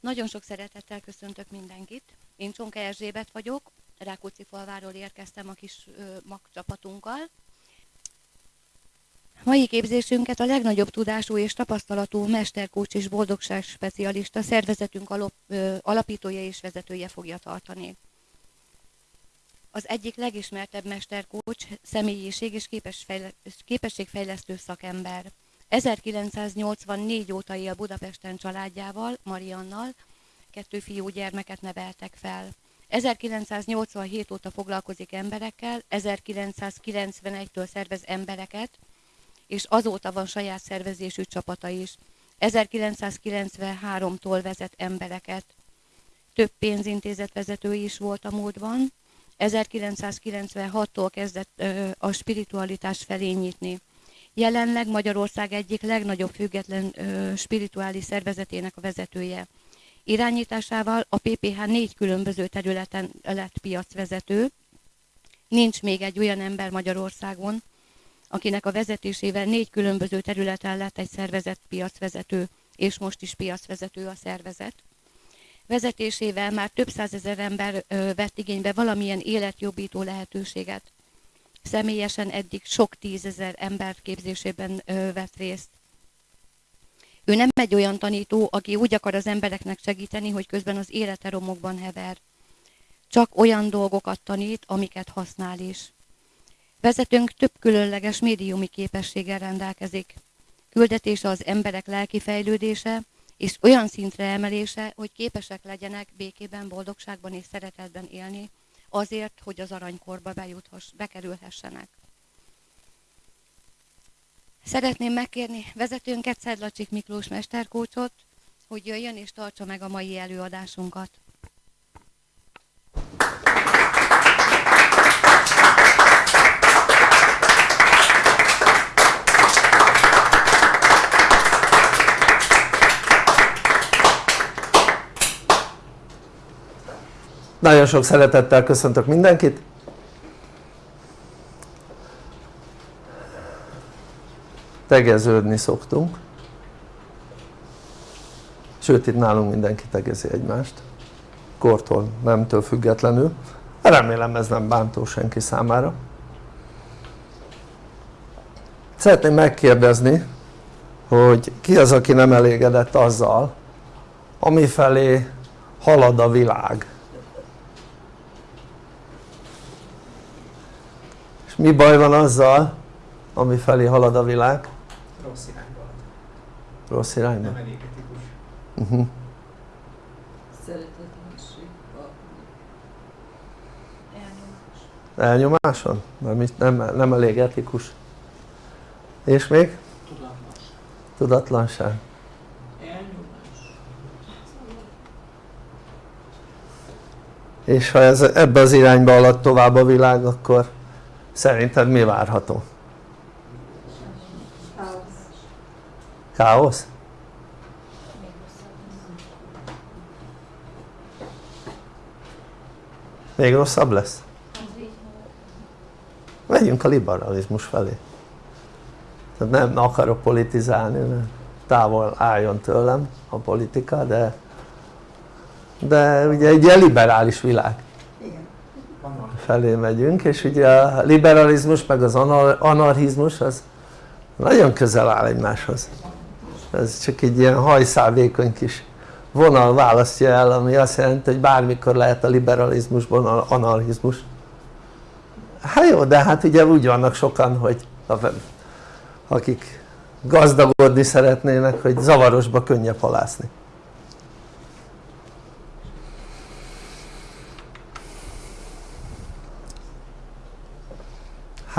Nagyon sok szeretettel köszöntök mindenkit. Én Csonka Erzsébet vagyok, Rákóczi falváról érkeztem a kis mag csapatunkkal. Mai képzésünket a legnagyobb tudású és tapasztalatú mesterkócs és boldogság specialista szervezetünk alap, ö, alapítója és vezetője fogja tartani. Az egyik legismertebb mesterkócs, személyiség és képességfejlesztő szakember. 1984 óta él Budapesten családjával, Mariannal, kettő fiú gyermeket neveltek fel. 1987 óta foglalkozik emberekkel, 1991-től szervez embereket, és azóta van saját szervezésű csapata is. 1993-tól vezet embereket. Több pénzintézet vezető is volt a múltban. 1996-tól kezdett ö, a spiritualitás felé nyitni. Jelenleg Magyarország egyik legnagyobb független ö, spirituális szervezetének a vezetője. Irányításával a PPH négy különböző területen lett piacvezető. Nincs még egy olyan ember Magyarországon, akinek a vezetésével négy különböző területen lett egy szervezet piacvezető, és most is piacvezető a szervezet. Vezetésével már több százezer ember ö, vett igénybe valamilyen életjobbító lehetőséget. Személyesen eddig sok tízezer ember képzésében vett részt. Ő nem egy olyan tanító, aki úgy akar az embereknek segíteni, hogy közben az élete romokban hever. Csak olyan dolgokat tanít, amiket használ is. Vezetőnk több különleges médiumi képességgel rendelkezik. Küldetése az emberek lelki fejlődése és olyan szintre emelése, hogy képesek legyenek békében, boldogságban és szeretetben élni, azért, hogy az aranykorba bejuthass, bekerülhessenek. Szeretném megkérni vezetőnket, Szedlacsik Miklós mesterkócsot, hogy jöjjön és tartsa meg a mai előadásunkat. Nagyon sok szeretettel köszöntök mindenkit. Tegeződni szoktunk. Sőt itt nálunk mindenki tegezi egymást. Kortól, nemtől függetlenül. Remélem ez nem bántó senki számára. Szeretném megkérdezni, hogy ki az aki nem elégedett azzal, amifelé halad a világ mi baj van azzal ami felé halad a világ? rossz irányba rossz irányba? nem elég etikus uh -huh. Elnyomás. elnyomáson? Nem, nem, nem elég etikus és még? tudatlanság tudatlanság elnyomás és ha ez ebbe az irányba alatt tovább a világ akkor Szerinted mi várható? Káosz? Még rosszabb lesz? Megyünk a liberalizmus felé. Tehát nem akarok politizálni, távol álljon tőlem a politika, de de ugye egy liberális világ felé megyünk és ugye a liberalizmus meg az anarchizmus az nagyon közel áll egymáshoz. Ez csak egy ilyen hajszálvékony kis vonal választja el ami azt jelenti hogy bármikor lehet a liberalizmusban anarchizmus. Hát jó de hát ugye úgy vannak sokan hogy akik gazdagodni szeretnének hogy zavarosba könnyebb halászni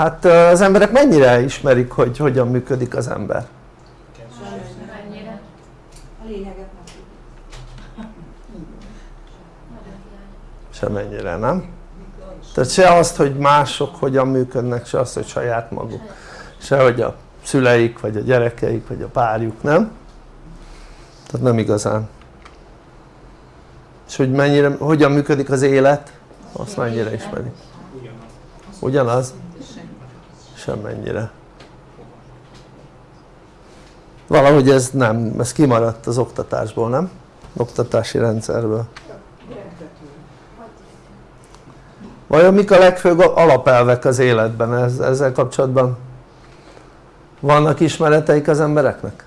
hát az emberek mennyire ismerik hogy hogyan működik az ember? Semennyire nem? tehát se azt hogy mások hogyan működnek se azt hogy saját maguk se hogy a szüleik vagy a gyerekeik vagy a párjuk nem? tehát nem igazán és hogy mennyire, hogyan működik az élet azt mennyire ismerik ugyanaz? Semmennyire valahogy ez nem, ez kimaradt az oktatásból nem? oktatási rendszerből vajon mik a legfőbb alapelvek az életben Ez, ezzel kapcsolatban vannak ismereteik az embereknek?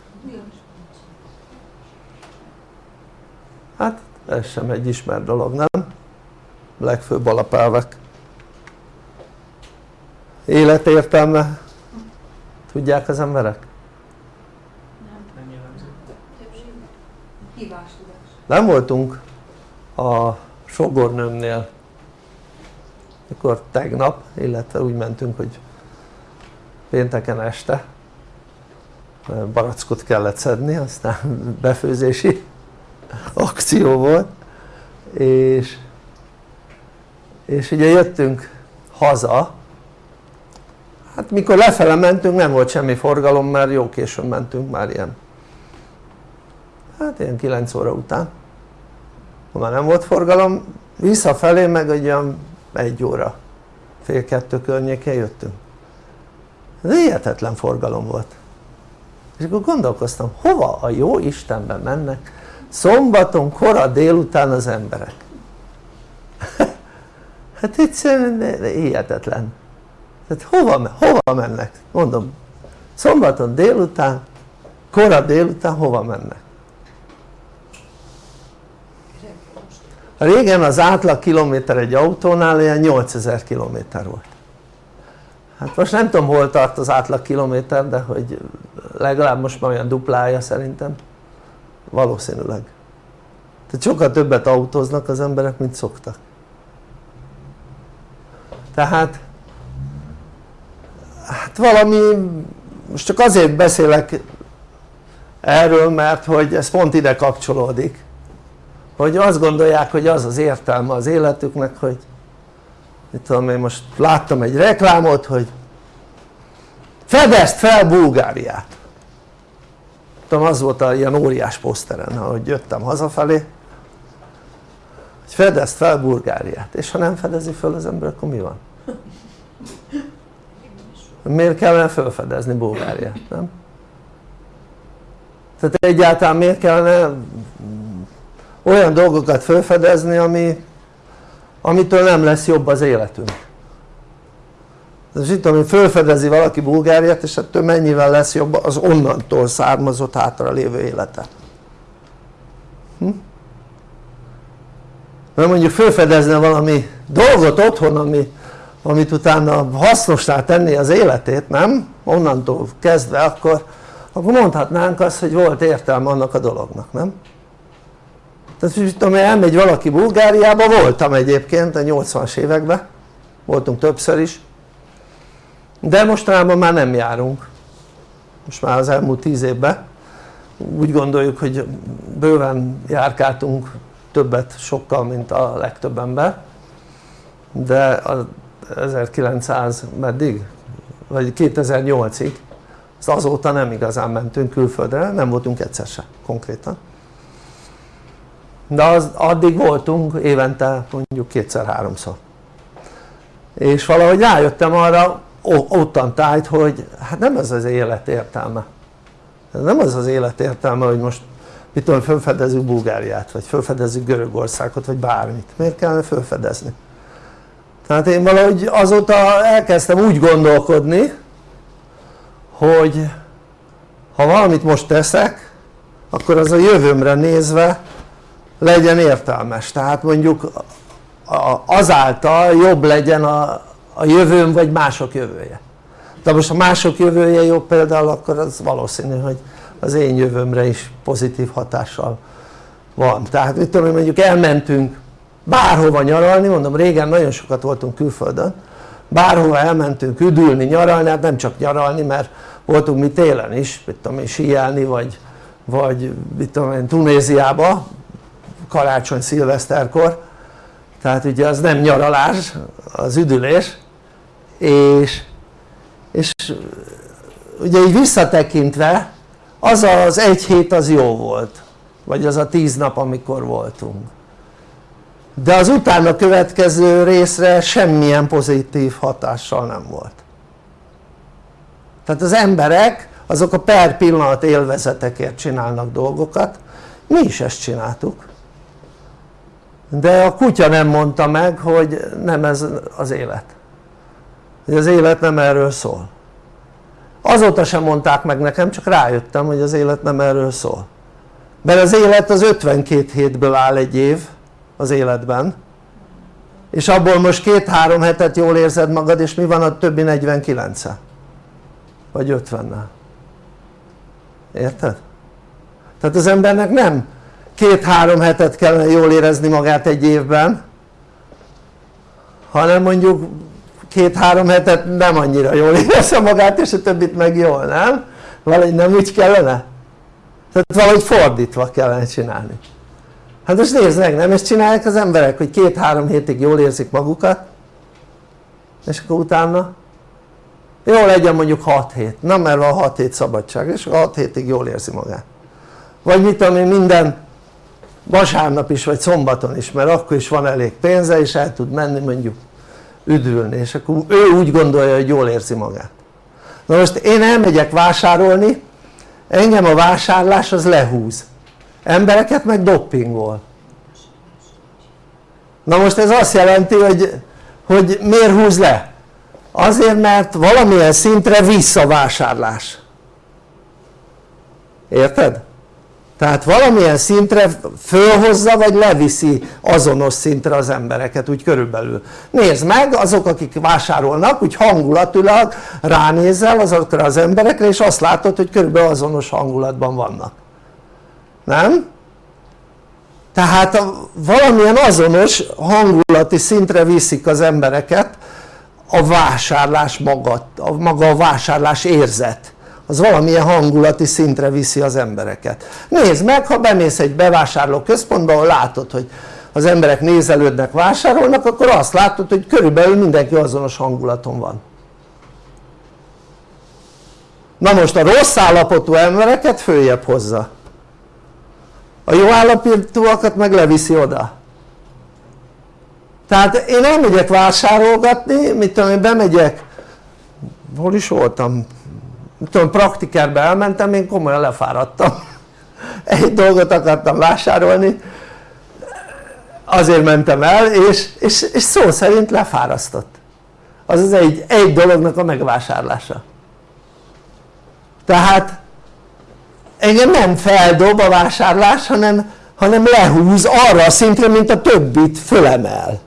hát ez sem egy ismert dolog nem? legfőbb alapelvek életértelme tudják az emberek? Nem jellemző. nem voltunk a sogornőmnél mikor tegnap, illetve úgy mentünk hogy pénteken este barackot kellett szedni aztán befőzési akció volt és, és ugye jöttünk haza hát mikor lefele mentünk nem volt semmi forgalom mert jó későn mentünk már ilyen. Hát ilyen 9 óra után. Már nem volt forgalom visszafelé meg egy olyan egy óra fél kettő környékén jöttünk. Ez hihetetlen forgalom volt. És akkor gondolkoztam hova a jó Istenben mennek szombaton kora délután az emberek? Hát egyszerűen hihetetlen tehát hova, hova mennek? mondom szombaton délután kora délután hova mennek? régen az átlag kilométer egy autónál ilyen 8000 kilométer volt hát most nem tudom hol tart az átlag kilométer de hogy legalább most már olyan duplája szerintem valószínűleg tehát sokkal többet autóznak az emberek mint szoktak tehát hát valami most csak azért beszélek erről mert hogy ez pont ide kapcsolódik. Hogy azt gondolják hogy az az értelme az életüknek hogy mit tudom én most láttam egy reklámot hogy fedezd fel Bulgáriát. Tudom az volt a ilyen óriás poszteren ahogy jöttem hazafelé hogy fedezd fel Bulgáriát. És ha nem fedezi fel az ember akkor mi van? Miért kellene felfedezni Bulgáriát nem? tehát egyáltalán miért kellene olyan dolgokat felfedezni ami, amitől nem lesz jobb az életünk és itt tudom felfedezi valaki Bulgáriát és ettől mennyivel lesz jobb az onnantól származott hátra lévő élete hm? mert mondjuk felfedezne valami dolgot otthon ami, amit utána hasznosá tenni az életét nem? onnantól kezdve akkor, akkor mondhatnánk azt hogy volt értelme annak a dolognak nem? tehát hogy tudom elmegy valaki Bulgáriába, voltam egyébként a 80-as években voltunk többször is de mostanában már nem járunk most már az elmúlt tíz évben úgy gondoljuk hogy bőven járkáltunk többet sokkal mint a legtöbb ember de a 1900 meddig? vagy 2008-ig azóta nem igazán mentünk külföldre, nem voltunk egyszer se konkrétan. De az, addig voltunk évente mondjuk kétszer-háromszor. És valahogy rájöttem arra ottantájt hogy hát nem ez az élet értelme. Nem az az élet értelme hogy most mit tudom felfedezzük Bulgáriát vagy felfedezzük Görögországot vagy bármit. Miért kellene felfedezni tehát én valahogy azóta elkezdtem úgy gondolkodni hogy ha valamit most teszek akkor az a jövőmre nézve legyen értelmes. Tehát mondjuk azáltal jobb legyen a, a jövőm vagy mások jövője. De most ha mások jövője jobb például akkor az valószínű hogy az én jövőmre is pozitív hatással van. Tehát mit tudom mondjuk elmentünk bárhova nyaralni, mondom régen nagyon sokat voltunk külföldön bárhova elmentünk üdülni, nyaralni, hát nem csak nyaralni mert voltunk mi télen is, mit tudom én, síelni vagy, vagy mit tudom én, Tunéziába karácsony szilveszterkor. Tehát ugye az nem nyaralás az üdülés. És, és ugye így visszatekintve az az egy hét az jó volt vagy az a tíz nap amikor voltunk de az utána következő részre semmilyen pozitív hatással nem volt. Tehát az emberek azok a per pillanat élvezetekért csinálnak dolgokat. Mi is ezt csináltuk. De a kutya nem mondta meg hogy nem ez az élet. Hogy az élet nem erről szól. Azóta sem mondták meg nekem csak rájöttem hogy az élet nem erről szól. Mert az élet az 52 hétből áll egy év az életben és abból most két-három hetet jól érzed magad és mi van a többi 49 -e? vagy 50 érted? tehát az embernek nem két-három hetet kellene jól érezni magát egy évben hanem mondjuk két-három hetet nem annyira jól érezze magát és a többit meg jól, nem? valahogy nem úgy kellene? tehát valahogy fordítva kellene csinálni hát most nézd meg, nem ezt csinálják az emberek hogy két-három hétig jól érzik magukat és akkor utána jó legyen mondjuk 6 hét, nem mert van 6 hét szabadság és 6 hétig jól érzi magát. Vagy mit tudom én minden vasárnap is vagy szombaton is mert akkor is van elég pénze és el tud menni mondjuk üdülni és akkor ő úgy gondolja hogy jól érzi magát. Na most én elmegyek vásárolni engem a vásárlás az lehúz embereket meg doppingol na most ez azt jelenti hogy, hogy miért húz le? azért mert valamilyen szintre visszavásárlás érted? tehát valamilyen szintre fölhozza vagy leviszi azonos szintre az embereket úgy körülbelül nézd meg azok akik vásárolnak úgy hangulatilag ránézel azokra az emberekre és azt látod hogy körülbelül azonos hangulatban vannak nem? tehát valamilyen azonos hangulati szintre viszik az embereket a vásárlás maga, a maga a vásárlás érzet. Az valamilyen hangulati szintre viszi az embereket. Nézd meg ha bemész egy bevásárló központba ahol látod hogy az emberek nézelődnek vásárolnak akkor azt látod hogy körülbelül mindenki azonos hangulaton van. Na most a rossz állapotú embereket följebb hozza a jó állapotúakat meg leviszi oda. Tehát én elmegyek vásárolgatni, mit tudom én bemegyek. Hol is voltam? Tudom praktikerbe elmentem én komolyan lefáradtam. Egy dolgot akartam vásárolni. Azért mentem el és, és, és szó szerint lefárasztott. Az az egy, egy dolognak a megvásárlása. Tehát engem nem feldob a vásárlás hanem, hanem lehúz arra a szintre mint a többit fölemel.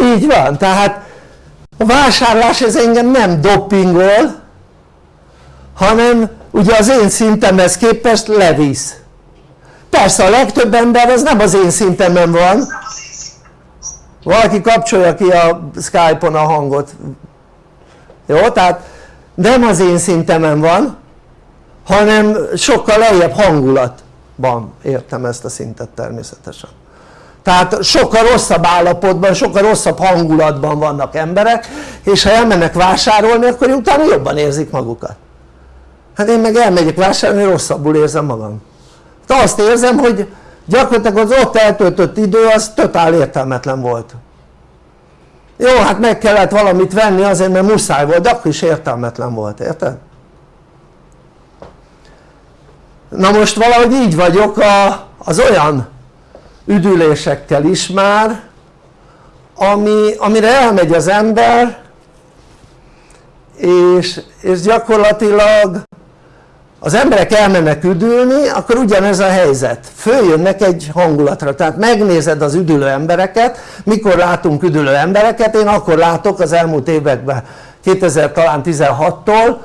Így van tehát a vásárlás ez engem nem doppingol hanem ugye az én szintemhez képest levisz. Persze a legtöbb ember az nem az én szintemen van. Valaki kapcsolja ki a Skype-on a hangot. Jó? tehát nem az én szintemen van hanem sokkal lejjebb hangulatban értem ezt a szintet természetesen. Tehát sokkal rosszabb állapotban, sokkal rosszabb hangulatban vannak emberek és ha elmennek vásárolni akkor utána jobban érzik magukat. Hát én meg elmegyek vásárolni rosszabbul érzem magam. De azt érzem hogy gyakorlatilag az ott eltöltött idő az totál értelmetlen volt jó hát meg kellett valamit venni azért mert muszáj volt de akkor is értelmetlen volt érted? na most valahogy így vagyok a, az olyan üdülésekkel is már ami, amire elmegy az ember és, és gyakorlatilag az emberek elmennek üdülni akkor ugyanez a helyzet. Följönnek egy hangulatra. Tehát megnézed az üdülő embereket. Mikor látunk üdülő embereket? Én akkor látok az elmúlt években 2000 talán 16-tól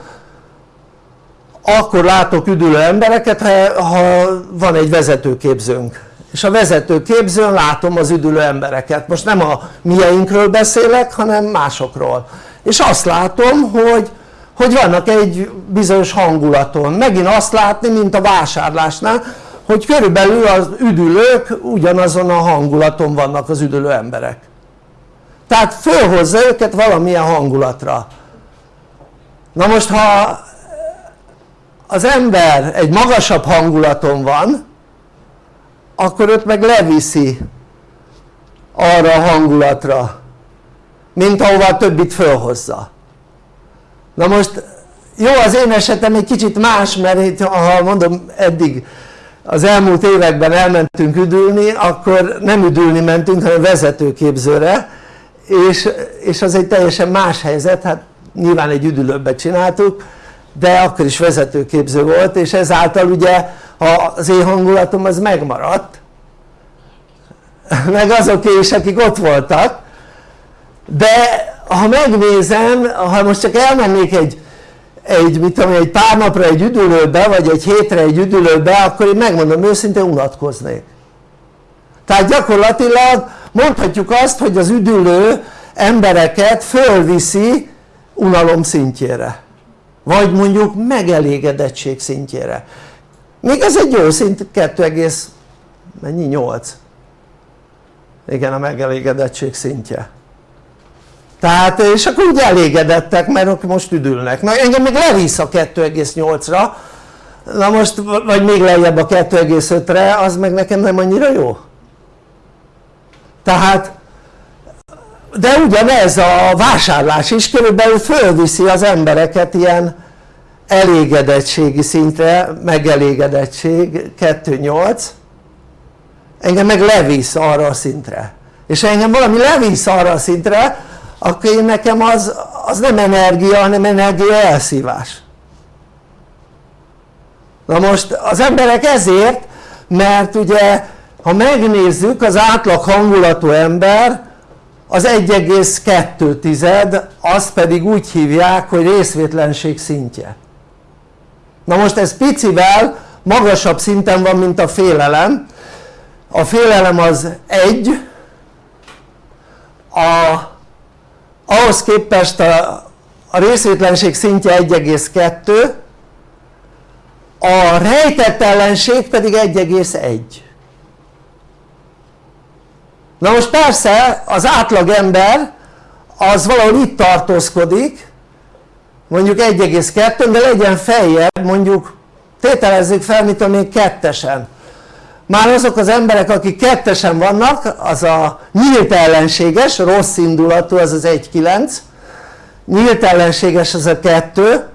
akkor látok üdülő embereket ha, ha van egy vezetőképzőnk. És a vezetőképzőn látom az üdülő embereket. Most nem a mieinkről beszélek hanem másokról. És azt látom hogy hogy vannak egy bizonyos hangulaton. Megint azt látni mint a vásárlásnál hogy körülbelül az üdülők ugyanazon a hangulaton vannak az üdülő emberek. Tehát fölhozza őket valamilyen hangulatra. Na most ha az ember egy magasabb hangulaton van akkor őt meg leviszi arra a hangulatra mint ahova a többit fölhozza na most jó az én esetem egy kicsit más mert ha mondom eddig az elmúlt években elmentünk üdülni akkor nem üdülni mentünk hanem vezetőképzőre és, és az egy teljesen más helyzet hát nyilván egy üdülőbe csináltuk de akkor is vezetőképző volt és ezáltal ugye az én hangulatom az megmaradt. Meg azoké is akik ott voltak de ha megnézem, ha most csak elmennék egy, egy, mit tudom, egy pár napra egy üdülőbe vagy egy hétre egy üdülőbe akkor én megmondom őszintén unatkoznék. Tehát gyakorlatilag mondhatjuk azt hogy az üdülő embereket fölviszi unalom szintjére. Vagy mondjuk megelégedettség szintjére. Még ez egy jó szint 2, mennyi? 8 igen a megelégedettség szintje tehát és akkor úgy elégedettek mert most üdülnek. Na engem még levisz a 2,8-ra na most vagy még lejjebb a 2,5-re az meg nekem nem annyira jó. Tehát de ugyanez a vásárlás is körülbelül fölviszi az embereket ilyen elégedettségi szintre, megelégedettség 2.8 engem meg levisz arra a szintre. És engem valami levisz arra a szintre akkor én nekem az, az nem energia hanem energia elszívás. Na most az emberek ezért mert ugye ha megnézzük az átlag hangulatú ember az 1,2 azt pedig úgy hívják hogy részvétlenség szintje. Na most ez picivel magasabb szinten van mint a félelem. A félelem az 1 a, ahhoz képest a, a részvétlenség szintje 1,2 a rejtett ellenség pedig 1,1 na most persze az átlag ember az valahol itt tartózkodik mondjuk 1,2 de legyen feljebb mondjuk tételezzük fel mit a még kettesen már azok az emberek akik kettesen vannak az a nyílt ellenséges, rossz indulatú az az 1,9 nyílt ellenséges az a 2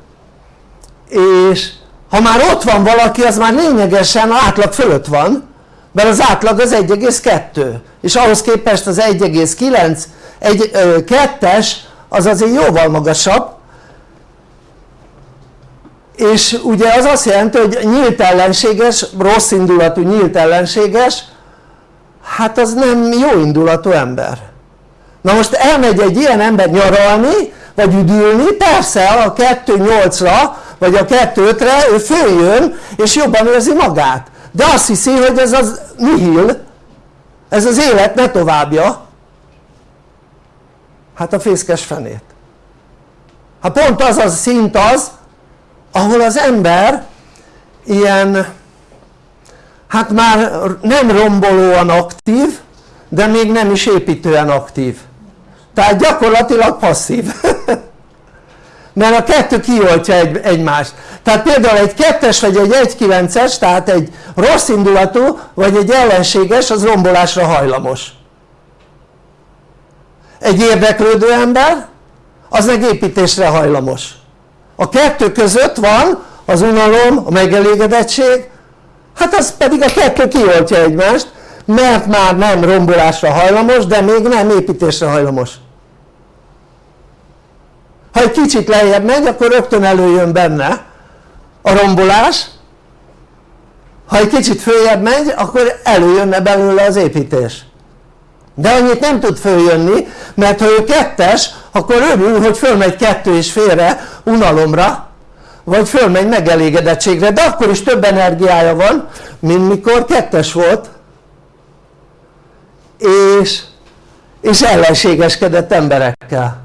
és ha már ott van valaki az már lényegesen átlag fölött van mert az átlag az 1,2 és ahhoz képest az 1,9 egy, 2-es az azért jóval magasabb és ugye az azt jelenti hogy nyílt ellenséges, rossz indulatú nyílt ellenséges hát az nem jó indulatú ember. Na most elmegy egy ilyen ember nyaralni vagy üdülni persze a 2.8-ra vagy a 2.5-re ő följön és jobban érzi magát. De azt hiszi hogy ez az nihil ez az élet ne továbbja. Hát a fészkes fenét. Hát pont az a szint az ahol az ember ilyen hát már nem rombolóan aktív de még nem is építően aktív. Tehát gyakorlatilag passzív. Mert a kettő kioltja egy, egymást. Tehát például egy kettes vagy egy 1.9-es tehát egy rossz indulatú vagy egy ellenséges az rombolásra hajlamos. Egy érdeklődő ember az meg építésre hajlamos a kettő között van az unalom, a megelégedettség hát az pedig a kettő kioltja egymást mert már nem rombolásra hajlamos de még nem építésre hajlamos. Ha egy kicsit lejjebb megy akkor rögtön előjön benne a rombolás. Ha egy kicsit följebb megy akkor előjönne belőle az építés. De annyit nem tud följönni mert ha ő kettes akkor örül hogy fölmegy kettő és félre unalomra vagy fölmegy megelégedettségre. De akkor is több energiája van mint mikor kettes volt. És, és ellenségeskedett emberekkel.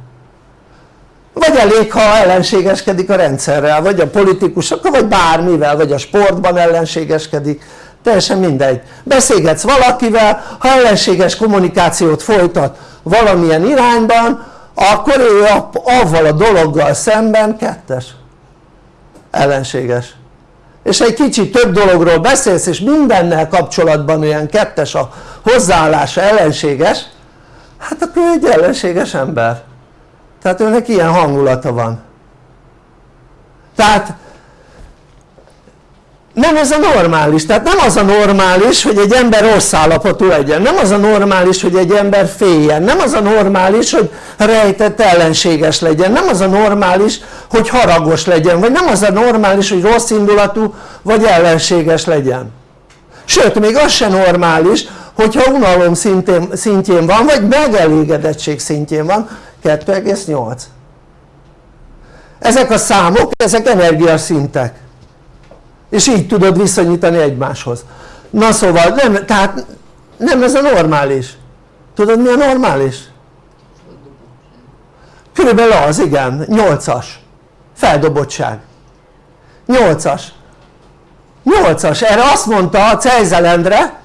Vagy elég ha ellenségeskedik a rendszerrel vagy a politikusokkal vagy bármivel vagy a sportban ellenségeskedik. Teljesen mindegy. Beszélgetsz valakivel ha ellenséges kommunikációt folytat valamilyen irányban akkor ő avval a dologgal szemben kettes. Ellenséges. És egy kicsit több dologról beszélsz és mindennel kapcsolatban olyan kettes a hozzáállása ellenséges. Hát akkor ő egy ellenséges ember. Tehát őnek ilyen hangulata van. Tehát nem ez a normális, tehát nem az a normális hogy egy ember rossz állapotú legyen, nem az a normális hogy egy ember féljen, nem az a normális hogy rejtett ellenséges legyen, nem az a normális hogy haragos legyen, vagy nem az a normális hogy rossz indulatú vagy ellenséges legyen. Sőt még az se normális hogyha unalom szintén, szintjén van vagy megelégedettség szintjén van. 2,8 ezek a számok ezek energiaszintek és így tudod viszonyítani egymáshoz. Na szóval nem, tehát nem ez a normális. Tudod mi a normális? körülbelül az igen, 8-as feldobottság 8-as 8-as, erre azt mondta a Cejzelendre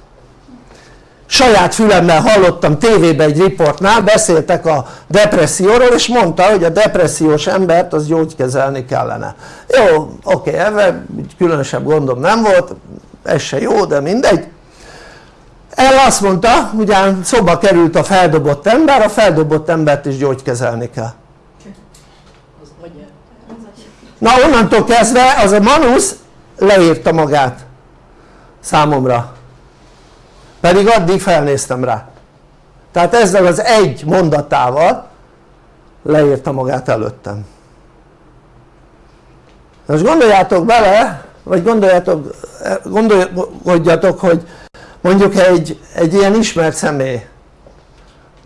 saját fülemmel hallottam tévében egy riportnál, beszéltek a depresszióról és mondta hogy a depressziós embert az gyógykezelni kellene. Jó oké ebben különösebb gondom nem volt ez se jó de mindegy. El azt mondta ugyan szoba került a feldobott ember a feldobott embert is gyógykezelni kell. Na onnantól kezdve az a Manusz leírta magát számomra pedig addig felnéztem rá. Tehát ezzel az egy mondatával leírta magát előttem. Most gondoljátok bele vagy gondoljátok, gondoljatok hogy mondjuk egy, egy ilyen ismert személy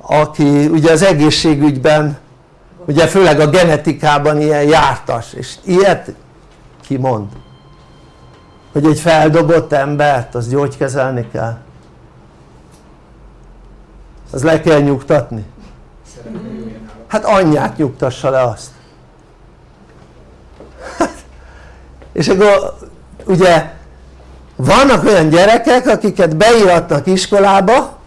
aki ugye az egészségügyben ugye főleg a genetikában ilyen jártas és ilyet ki mond hogy egy feldobott embert az gyógykezelni kell az le kell nyugtatni. Hát anyját nyugtassa le azt. És akkor ugye vannak olyan gyerekek akiket beíratnak iskolába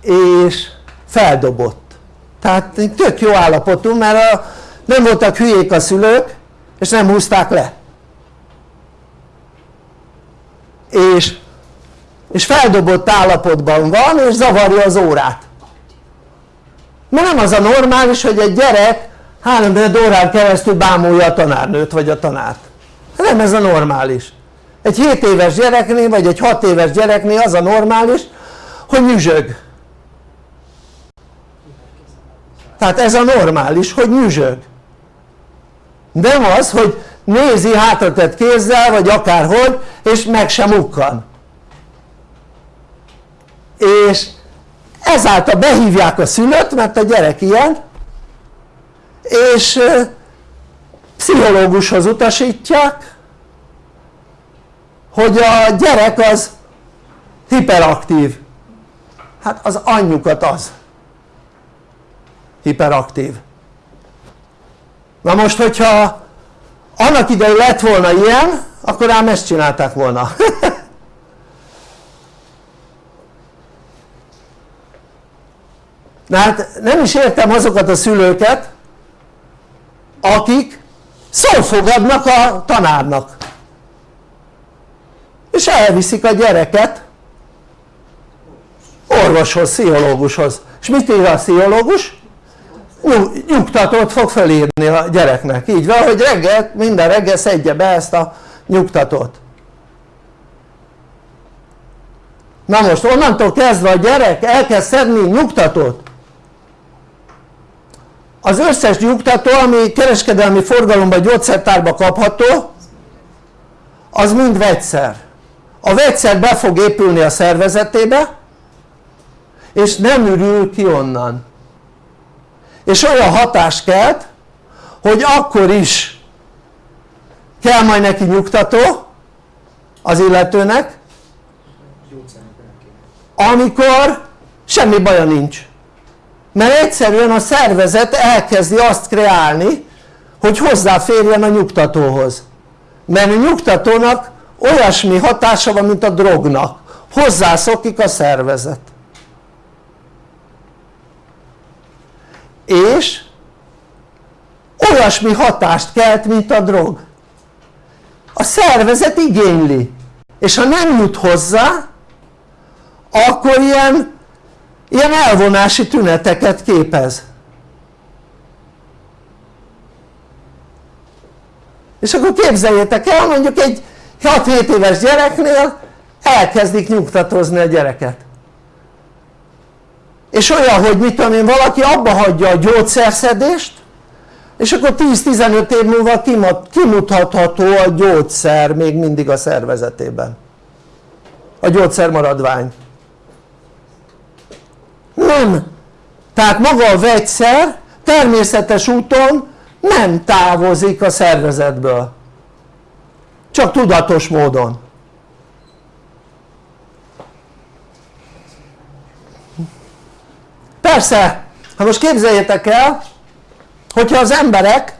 és feldobott. Tehát tök jó állapotú mert a, nem voltak hülyék a szülők és nem húzták le. És és feldobott állapotban van és zavarja az órát. Mert nem az a normális hogy egy gyerek 3 órán keresztül bámulja a tanárnőt vagy a tanárt. Nem ez a normális. Egy 7 éves gyereknél vagy egy 6 éves gyereknél az a normális hogy nyüzsög. Tehát ez a normális hogy nyüzsög. Nem az hogy nézi hátratett kézzel vagy akárhogy és meg sem ukkan és ezáltal behívják a szülőt mert a gyerek ilyen és pszichológushoz utasítják hogy a gyerek az hiperaktív. Hát az anyjukat az hiperaktív. Na most hogyha annak idején lett volna ilyen akkor ám ezt csinálták volna na hát nem is értem azokat a szülőket akik szófogadnak a tanárnak. És elviszik a gyereket orvoshoz, pszichológushoz. És mit ír a pszichológus? nyugtatót fog felírni a gyereknek, így van, hogy reggel, minden reggel szedje be ezt a nyugtatót. Na most onnantól kezdve a gyerek elkezd szedni nyugtatót az összes nyugtató ami kereskedelmi forgalomban gyógyszertárba kapható az mind vegyszer. A vegyszer be fog épülni a szervezetébe és nem ürül ki onnan. És olyan hatást kelt hogy akkor is kell majd neki nyugtató az illetőnek amikor semmi baja nincs mert egyszerűen a szervezet elkezdi azt kreálni hogy hozzáférjen a nyugtatóhoz. Mert a nyugtatónak olyasmi hatása van mint a drognak. Hozzászokik a szervezet. És olyasmi hatást kelt mint a drog. A szervezet igényli. És ha nem jut hozzá akkor ilyen, ilyen elvonási tüneteket képez. És akkor képzeljétek el mondjuk egy 6-7 éves gyereknél elkezdik nyugtatozni a gyereket. És olyan hogy mit tudom én valaki abba hagyja a gyógyszerszedést és akkor 10-15 év múlva kimutatható a gyógyszer még mindig a szervezetében. A gyógyszermaradvány nem. Tehát maga a vegyszer természetes úton nem távozik a szervezetből. Csak tudatos módon. Persze ha most képzeljétek el hogyha az emberek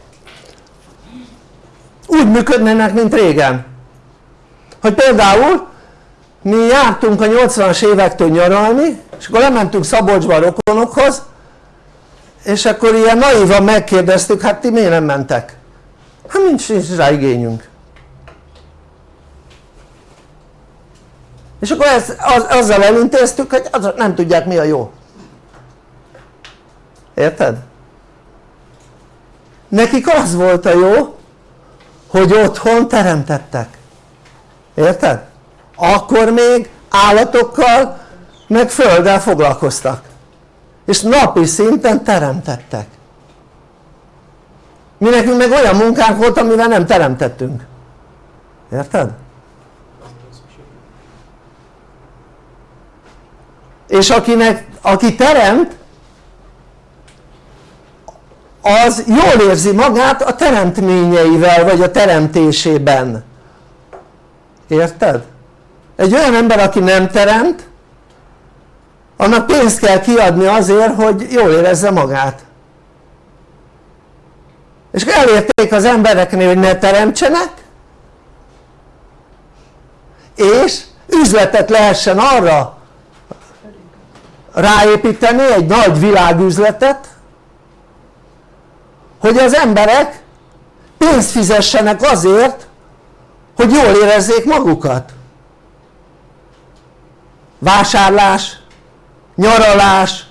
úgy működnének mint régen. Hogy például mi jártunk a 80-as évektől nyaralni és akkor lementünk Szabolcsba a rokonokhoz és akkor ilyen naívan megkérdeztük hát ti miért nem mentek? hát nincs, nincs rá igényünk és akkor ezt, az, azzal elintéztük hogy az, nem tudják mi a jó érted? nekik az volt a jó hogy otthon teremtettek érted? akkor még állatokkal meg földdel foglalkoztak és napi szinten teremtettek mi nekünk meg olyan munkánk volt amivel nem teremtettünk érted? és akinek, aki teremt az jól érzi magát a teremtményeivel vagy a teremtésében érted? egy olyan ember aki nem teremt annak pénzt kell kiadni azért hogy jól érezze magát. És elérték az embereknél hogy ne teremtsenek és üzletet lehessen arra ráépíteni egy nagy világüzletet hogy az emberek pénzt fizessenek azért hogy jól érezzék magukat. Vásárlás, nyaralás,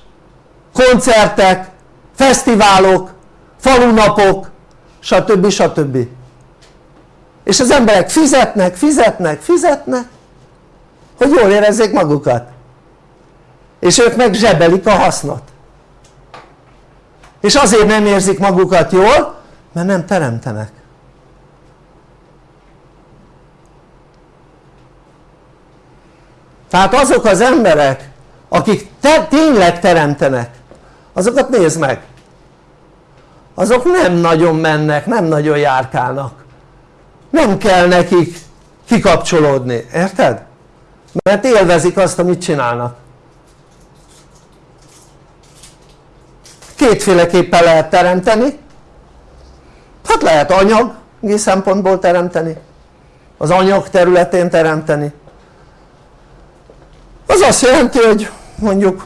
koncertek, fesztiválok, falunapok stb. stb. és az emberek fizetnek, fizetnek, fizetnek hogy jól érezzék magukat és ők meg zsebelik a hasznot és azért nem érzik magukat jól mert nem teremtenek tehát azok az emberek akik te, tényleg teremtenek azokat nézd meg. Azok nem nagyon mennek, nem nagyon járkálnak. Nem kell nekik kikapcsolódni, érted? mert élvezik azt amit csinálnak. Kétféleképpen lehet teremteni. Hát lehet anyagi szempontból teremteni. Az anyag területén teremteni. Az azt jelenti hogy mondjuk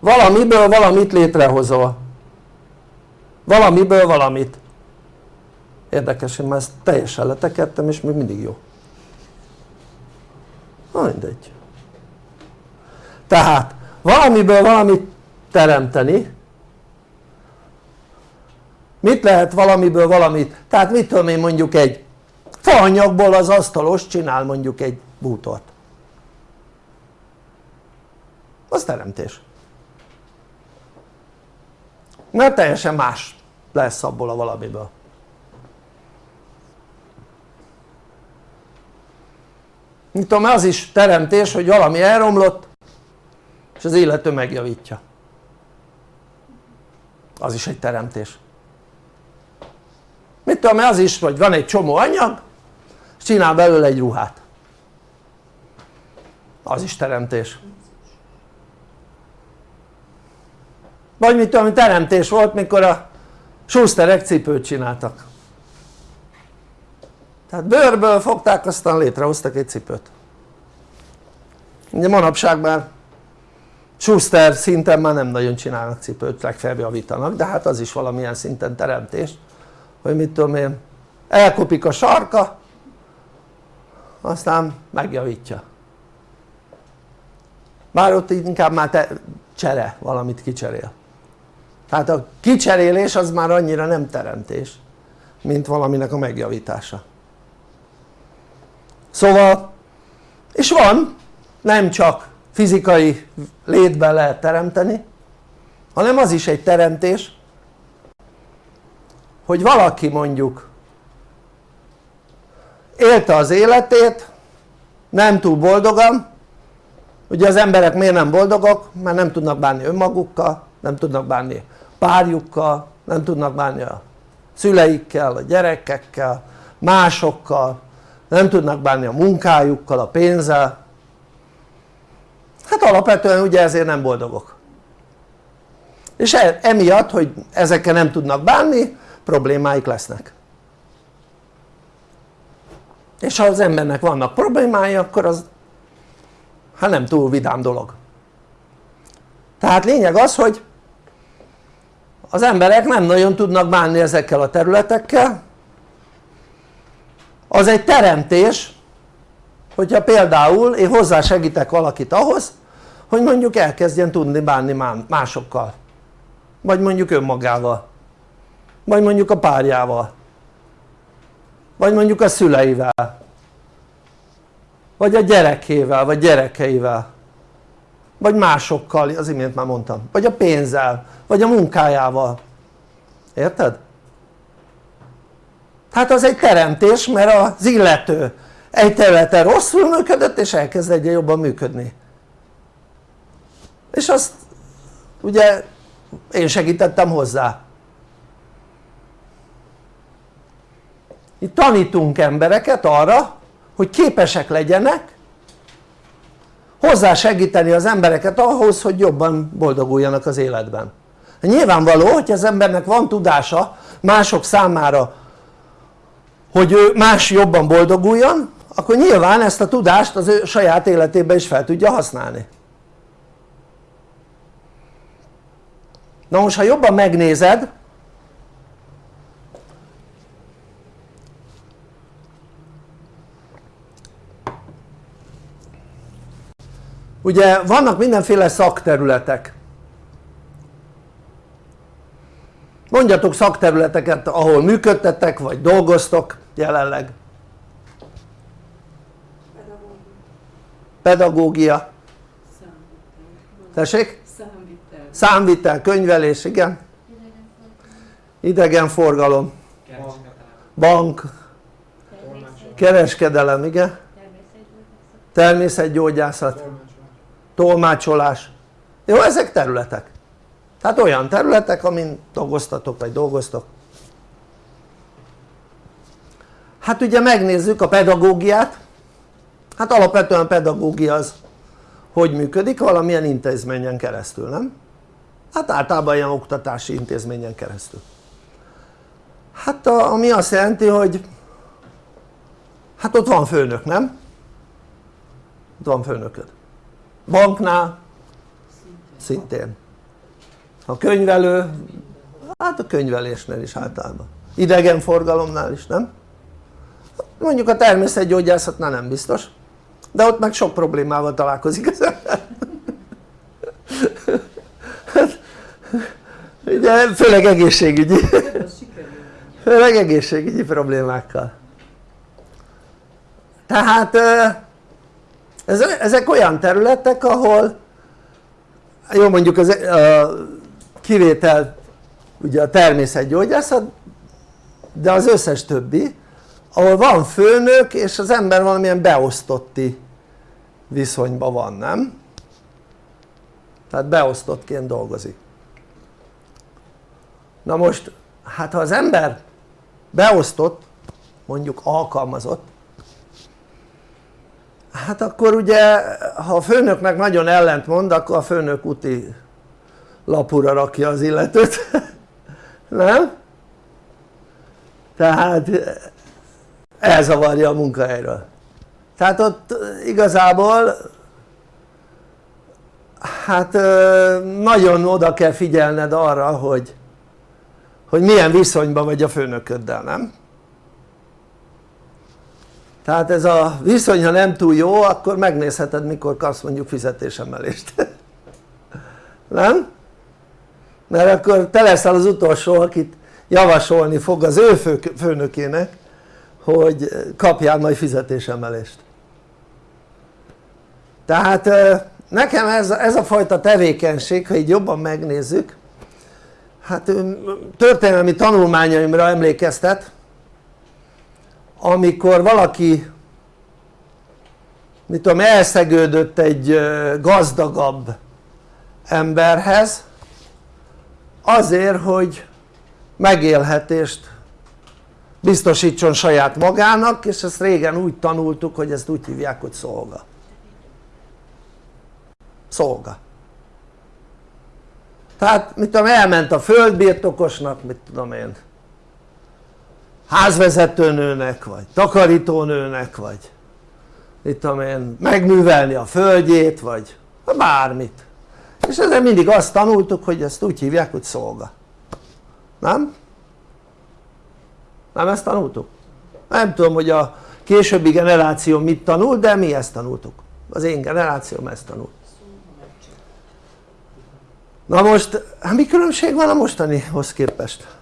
valamiből valamit létrehozol. Valamiből valamit. Érdekes hogy már ezt teljesen letekertem és még mindig jó. Na mindegy. Tehát valamiből valamit teremteni. Mit lehet valamiből valamit? Tehát mit én mondjuk egy faanyagból az asztalos csinál mondjuk egy bútort az teremtés. Mert teljesen más lesz abból a valamiből. Mit tudom az is teremtés hogy valami elromlott és az illető megjavítja. Az is egy teremtés. Mit tudom az is hogy van egy csomó anyag és csinál belőle egy ruhát az is teremtés. Vagy mit tudom teremtés volt mikor a Schusterek cipőt csináltak. Tehát bőrből fogták aztán létrehoztak egy cipőt. Ugye manapság már Schuster szinten már nem nagyon csinálnak cipőt, legfeljebb javítanak, de hát az is valamilyen szinten teremtés hogy mit tudom én elkopik a sarka aztán megjavítja bár ott inkább már te csere, valamit kicserél. Tehát a kicserélés az már annyira nem teremtés mint valaminek a megjavítása. Szóval és van nem csak fizikai létben lehet teremteni hanem az is egy teremtés hogy valaki mondjuk élte az életét nem túl boldogan ugye az emberek miért nem boldogok? mert nem tudnak bánni önmagukkal nem tudnak bánni párjukkal nem tudnak bánni a szüleikkel, a gyerekekkel, másokkal nem tudnak bánni a munkájukkal, a pénzzel. Hát alapvetően ugye ezért nem boldogok. És e, emiatt hogy ezekkel nem tudnak bánni problémáik lesznek. És ha az embernek vannak problémái akkor az hát nem túl vidám dolog. Tehát lényeg az hogy az emberek nem nagyon tudnak bánni ezekkel a területekkel. Az egy teremtés hogyha például én hozzásegítek valakit ahhoz hogy mondjuk elkezdjen tudni bánni másokkal. Vagy mondjuk önmagával. Vagy mondjuk a párjával. Vagy mondjuk a szüleivel vagy a gyerekével vagy gyerekeivel. Vagy másokkal, az imént már mondtam, vagy a pénzzel, vagy a munkájával. Érted? tehát az egy teremtés mert az illető egy területen rosszul működött és elkezd egyre jobban működni. És azt ugye én segítettem hozzá. Itt tanítunk embereket arra hogy képesek legyenek hozzá segíteni az embereket ahhoz hogy jobban boldoguljanak az életben. Nyilvánvaló hogy az embernek van tudása mások számára hogy ő más jobban boldoguljon akkor nyilván ezt a tudást az ő saját életében is fel tudja használni. Na most ha jobban megnézed ugye vannak mindenféle szakterületek. Mondjatok szakterületeket ahol működtetek vagy dolgoztok jelenleg. Pedagógia. Tessék? Számvitel. számvitel, könyvelés, igen. Idegenforgalom. Bank. Kereskedelem, igen. Természetgyógyászat tolmácsolás jó ezek területek tehát olyan területek amin dolgoztatok vagy dolgoztok hát ugye megnézzük a pedagógiát hát alapvetően a pedagógia az hogy működik? valamilyen intézményen keresztül nem? hát általában ilyen oktatási intézményen keresztül hát a, ami azt jelenti hogy hát ott van főnök nem? ott van főnököd banknál? Szintén. A könyvelő? Hát a könyvelésnél is általában. Idegenforgalomnál is nem? mondjuk a természetgyógyászatnál nem biztos de ott meg sok problémával találkozik az ember. Ugye főleg egészségügyi. Főleg egészségügyi problémákkal. Tehát ezek olyan területek ahol jó mondjuk az, a kivétel ugye a természetgyógyászat de az összes többi ahol van főnök és az ember valamilyen beosztotti viszonyban van, nem? tehát beosztottként dolgozik na most hát ha az ember beosztott mondjuk alkalmazott hát akkor ugye ha a főnöknek nagyon ellent mond akkor a főnök úti lapura rakja az illetőt nem? tehát elzavarja a munkahelyről tehát ott igazából hát nagyon oda kell figyelned arra hogy hogy milyen viszonyban vagy a főnököddel, nem? Tehát ez a viszony ha nem túl jó akkor megnézheted mikor kapsz mondjuk fizetésemelést nem? mert akkor te leszel az utolsó akit javasolni fog az ő főnökének hogy kapjál majd fizetésemelést tehát nekem ez, ez a fajta tevékenység ha így jobban megnézzük hát történelmi tanulmányaimra emlékeztet amikor valaki mit tudom elszegődött egy gazdagabb emberhez azért hogy megélhetést biztosítson saját magának és ezt régen úgy tanultuk hogy ezt úgy hívják hogy szolga. Szolga. Tehát mit tudom elment a földbirtokosnak mit tudom én házvezetőnőnek vagy takarítónőnek vagy tudom én megművelni a földjét vagy bármit és ezzel mindig azt tanultuk hogy ezt úgy hívják hogy szolga nem? nem ezt tanultuk? nem tudom hogy a későbbi generáció mit tanul de mi ezt tanultuk az én generációm ezt tanult na most hát mi különbség van a mostanihoz képest?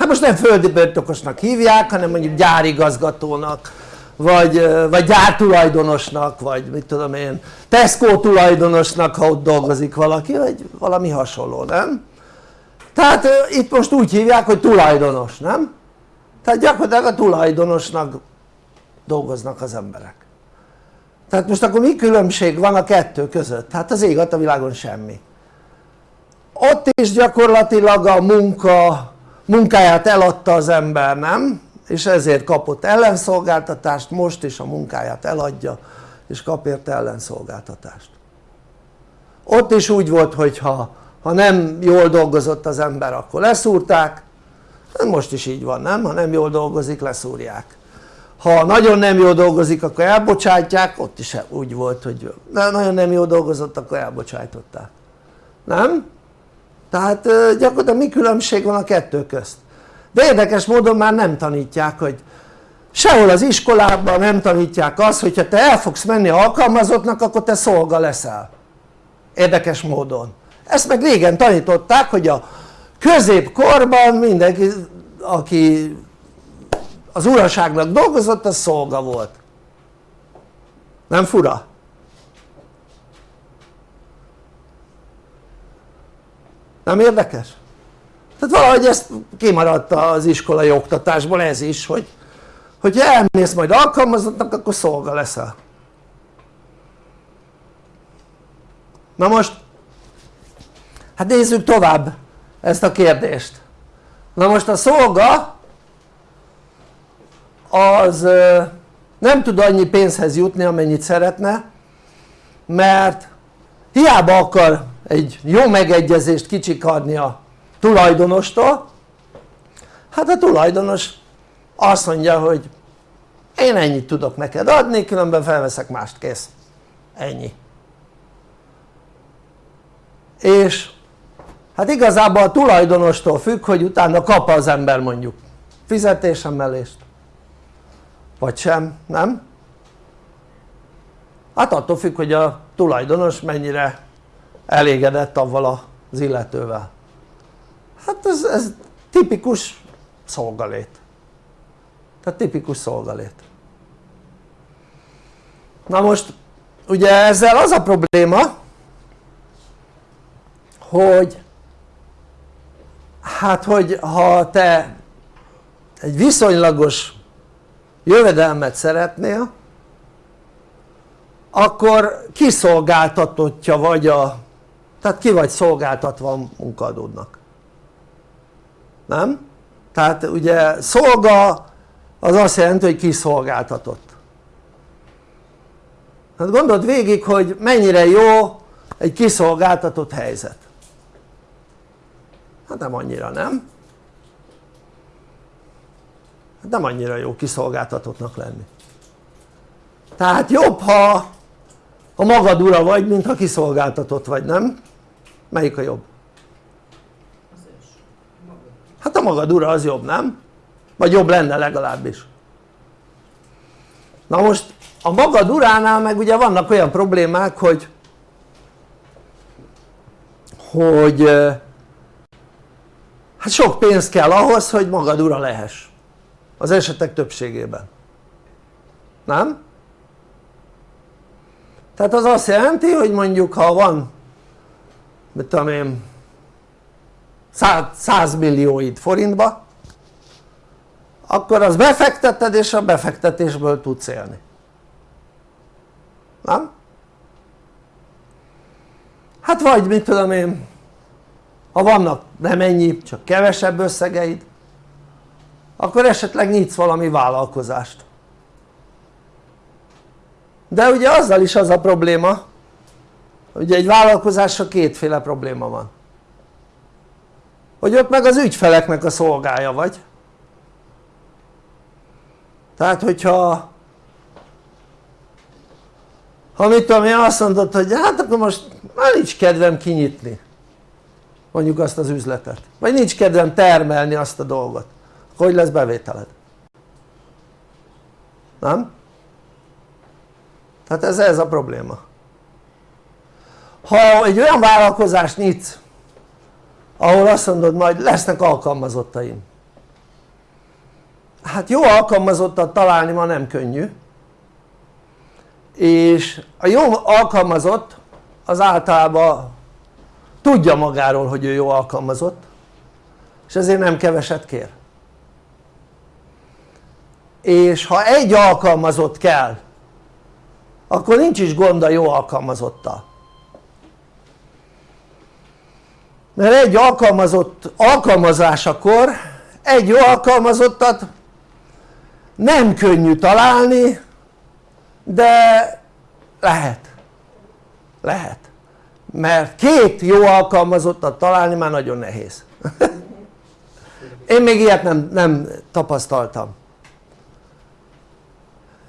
Hát most nem földi birtokosnak hívják hanem mondjuk gyárigazgatónak vagy, vagy gyártulajdonosnak vagy mit tudom én Tesco tulajdonosnak ha ott dolgozik valaki vagy valami hasonló nem? tehát itt most úgy hívják hogy tulajdonos nem? tehát gyakorlatilag a tulajdonosnak dolgoznak az emberek tehát most akkor mi különbség van a kettő között? hát az ég a világon semmi ott is gyakorlatilag a munka munkáját eladta az ember nem? és ezért kapott ellenszolgáltatást most is a munkáját eladja és kap érte ellenszolgáltatást ott is úgy volt hogy ha, ha nem jól dolgozott az ember akkor leszúrták most is így van nem? ha nem jól dolgozik leszúrják ha nagyon nem jól dolgozik akkor elbocsátják ott is úgy volt hogy nagyon nem jól dolgozott akkor elbocsájtották nem? Tehát gyakorlatilag mi különbség van a kettő közt? de érdekes módon már nem tanítják hogy sehol az iskolában nem tanítják azt hogyha te el fogsz menni alkalmazottnak akkor te szolga leszel érdekes módon ezt meg régen tanították hogy a középkorban mindenki aki az uraságnak dolgozott az szolga volt nem fura? Nem érdekes? tehát valahogy ezt kimaradt az iskolai oktatásból ez is hogy hogyha elmész majd alkalmazottnak akkor szolga leszel na most hát nézzük tovább ezt a kérdést na most a szolga az nem tud annyi pénzhez jutni amennyit szeretne mert hiába akar egy jó megegyezést kicsikarni a tulajdonostól. Hát a tulajdonos azt mondja hogy én ennyit tudok neked adni különben felveszek mást kész. Ennyi. És hát igazából a tulajdonostól függ hogy utána kap az ember mondjuk fizetésemelést vagy sem, nem? hát attól függ hogy a tulajdonos mennyire elégedett avval az illetővel. Hát ez, ez tipikus szolgalét. Tehát tipikus szolgalét. Na most ugye ezzel az a probléma hogy hát hogy ha te egy viszonylagos jövedelmet szeretnél akkor kiszolgáltatottja vagy a tehát ki vagy szolgáltatva a munkadódnak nem? tehát ugye szolga az azt jelenti hogy kiszolgáltatott hát gondold végig hogy mennyire jó egy kiszolgáltatott helyzet hát nem annyira nem? hát nem annyira jó kiszolgáltatottnak lenni tehát jobb ha a magad ura vagy mint ha kiszolgáltatott vagy nem? Melyik a jobb? hát a magad ura az jobb nem? vagy jobb lenne legalábbis na most a magad uránál meg ugye vannak olyan problémák hogy hogy hát sok pénz kell ahhoz hogy magad ura lehess az esetek többségében nem? tehát az azt jelenti hogy mondjuk ha van mit tudom én 100 millióid forintba akkor az befekteted és a befektetésből tudsz élni nem? hát vagy mit tudom én ha vannak nem ennyi csak kevesebb összegeid akkor esetleg nyitsz valami vállalkozást de ugye azzal is az a probléma ugye egy vállalkozással kétféle probléma van. Hogy ott meg az ügyfeleknek a szolgája vagy? Tehát hogyha ha mit tudom én azt mondod hogy hát akkor most már nincs kedvem kinyitni mondjuk azt az üzletet. Vagy nincs kedvem termelni azt a dolgot. Hogy lesz bevételed? nem? tehát ez, ez a probléma ha egy olyan vállalkozást nyitsz ahol azt mondod majd lesznek alkalmazottaim. Hát jó alkalmazottat találni ma nem könnyű. És a jó alkalmazott az általában tudja magáról hogy ő jó alkalmazott és ezért nem keveset kér. És ha egy alkalmazott kell akkor nincs is gond a jó alkalmazottal mert egy alkalmazott alkalmazásakor egy jó alkalmazottat nem könnyű találni de lehet. Lehet. Mert két jó alkalmazottat találni már nagyon nehéz. Én még ilyet nem, nem tapasztaltam.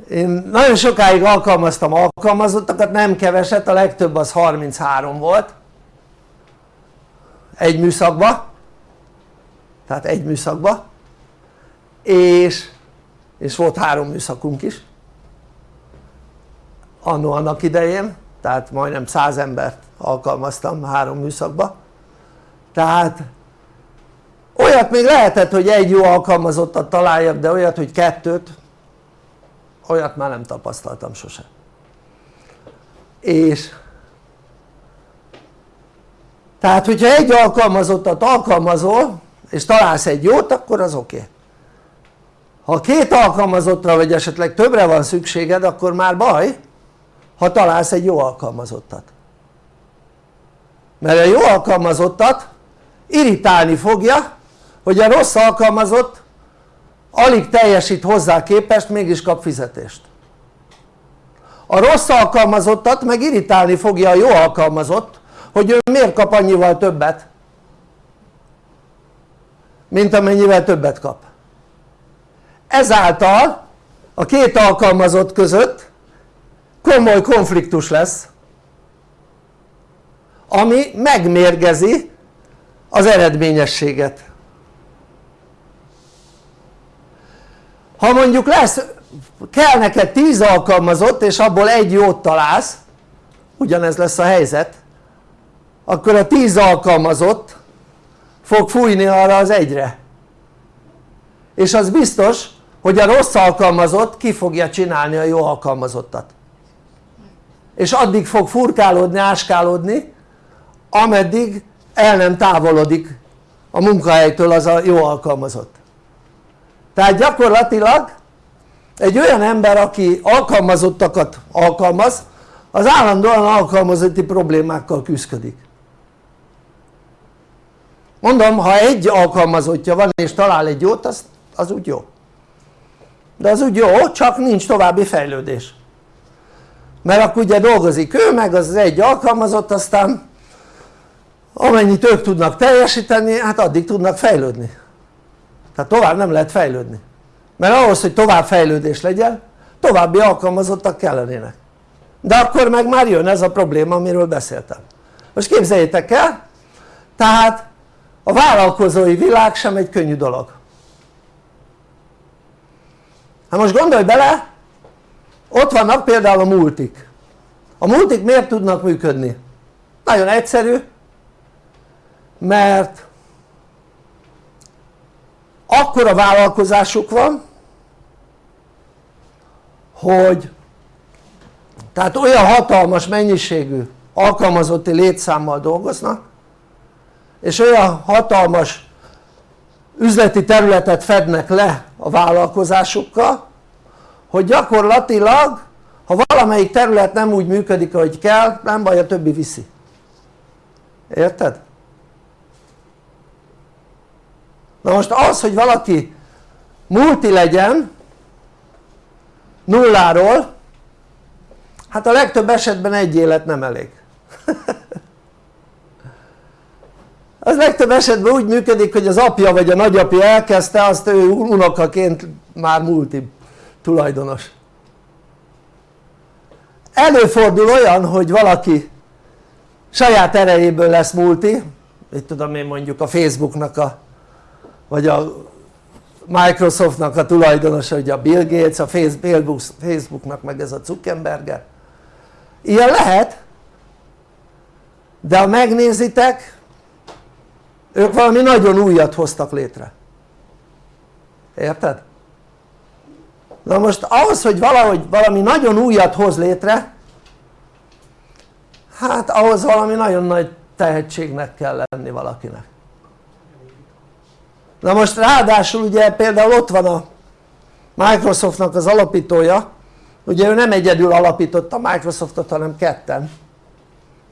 Én nagyon sokáig alkalmaztam alkalmazottakat, nem keveset, a legtöbb az 33 volt egy műszakba. Tehát egy műszakba. És, és volt három műszakunk is. Annó annak idején. Tehát majdnem 100 embert alkalmaztam három műszakba. Tehát olyat még lehetett hogy egy jó alkalmazottat találjak de olyat hogy kettőt olyat már nem tapasztaltam sose. És tehát hogyha egy alkalmazottat alkalmazol és találsz egy jót akkor az oké okay. ha két alkalmazottra vagy esetleg többre van szükséged akkor már baj ha találsz egy jó alkalmazottat mert a jó alkalmazottat irritálni fogja hogy a rossz alkalmazott alig teljesít hozzá képest mégis kap fizetést a rossz alkalmazottat meg irritálni fogja a jó alkalmazott hogy ő miért kap annyival többet? Mint amennyivel többet kap. Ezáltal a két alkalmazott között komoly konfliktus lesz ami megmérgezi az eredményességet. Ha mondjuk lesz kell neked 10 alkalmazott és abból egy jót találsz ugyanez lesz a helyzet akkor a 10 alkalmazott fog fújni arra az egyre. És az biztos hogy a rossz alkalmazott ki fogja csinálni a jó alkalmazottat. És addig fog furkálódni, áskálódni ameddig el nem távolodik a munkahelytől az a jó alkalmazott. Tehát gyakorlatilag egy olyan ember aki alkalmazottakat alkalmaz az állandóan alkalmazotti problémákkal küzdik mondom ha egy alkalmazottja van és talál egy jót az, az úgy jó. De az úgy jó csak nincs további fejlődés. Mert akkor ugye dolgozik ő meg az egy alkalmazott aztán amennyit ők tudnak teljesíteni hát addig tudnak fejlődni. Tehát tovább nem lehet fejlődni. Mert ahhoz hogy tovább fejlődés legyen további alkalmazottak kellenének. De akkor meg már jön ez a probléma amiről beszéltem. Most képzeljétek el tehát a vállalkozói világ sem egy könnyű dolog hát most gondolj bele ott vannak például a multik a multik miért tudnak működni? nagyon egyszerű mert akkora vállalkozásuk van hogy tehát olyan hatalmas mennyiségű alkalmazotti létszámmal dolgoznak és olyan hatalmas üzleti területet fednek le a vállalkozásukkal hogy gyakorlatilag ha valamelyik terület nem úgy működik ahogy kell nem baj a többi viszi érted? na most az hogy valaki multi legyen nulláról hát a legtöbb esetben egy élet nem elég az legtöbb esetben úgy működik hogy az apja vagy a nagyapja elkezdte azt ő unokaként már multi tulajdonos. Előfordul olyan hogy valaki saját erejéből lesz multi mit tudom én mondjuk a Facebooknak a vagy a Microsoftnak a tulajdonosa ugye a Bill Gates, a Facebooknak meg ez a Zuckerberger. Ilyen lehet de ha megnézitek ők valami nagyon újat hoztak létre. Érted? na most ahhoz hogy valahogy valami nagyon újat hoz létre hát ahhoz valami nagyon nagy tehetségnek kell lenni valakinek. Na most ráadásul ugye például ott van a Microsoftnak az alapítója. Ugye ő nem egyedül alapította Microsoftot hanem ketten.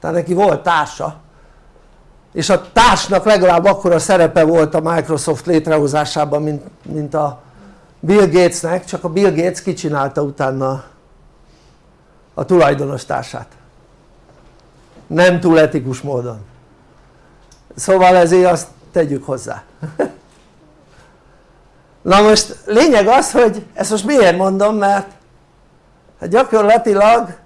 Tehát neki volt társa és a társnak legalább akkora szerepe volt a Microsoft létrehozásában mint, mint a Bill Gatesnek csak a Bill Gates kicsinálta utána a tulajdonos társát. Nem túl etikus módon. Szóval ezért azt tegyük hozzá. Na most lényeg az hogy ezt most miért mondom mert hát gyakorlatilag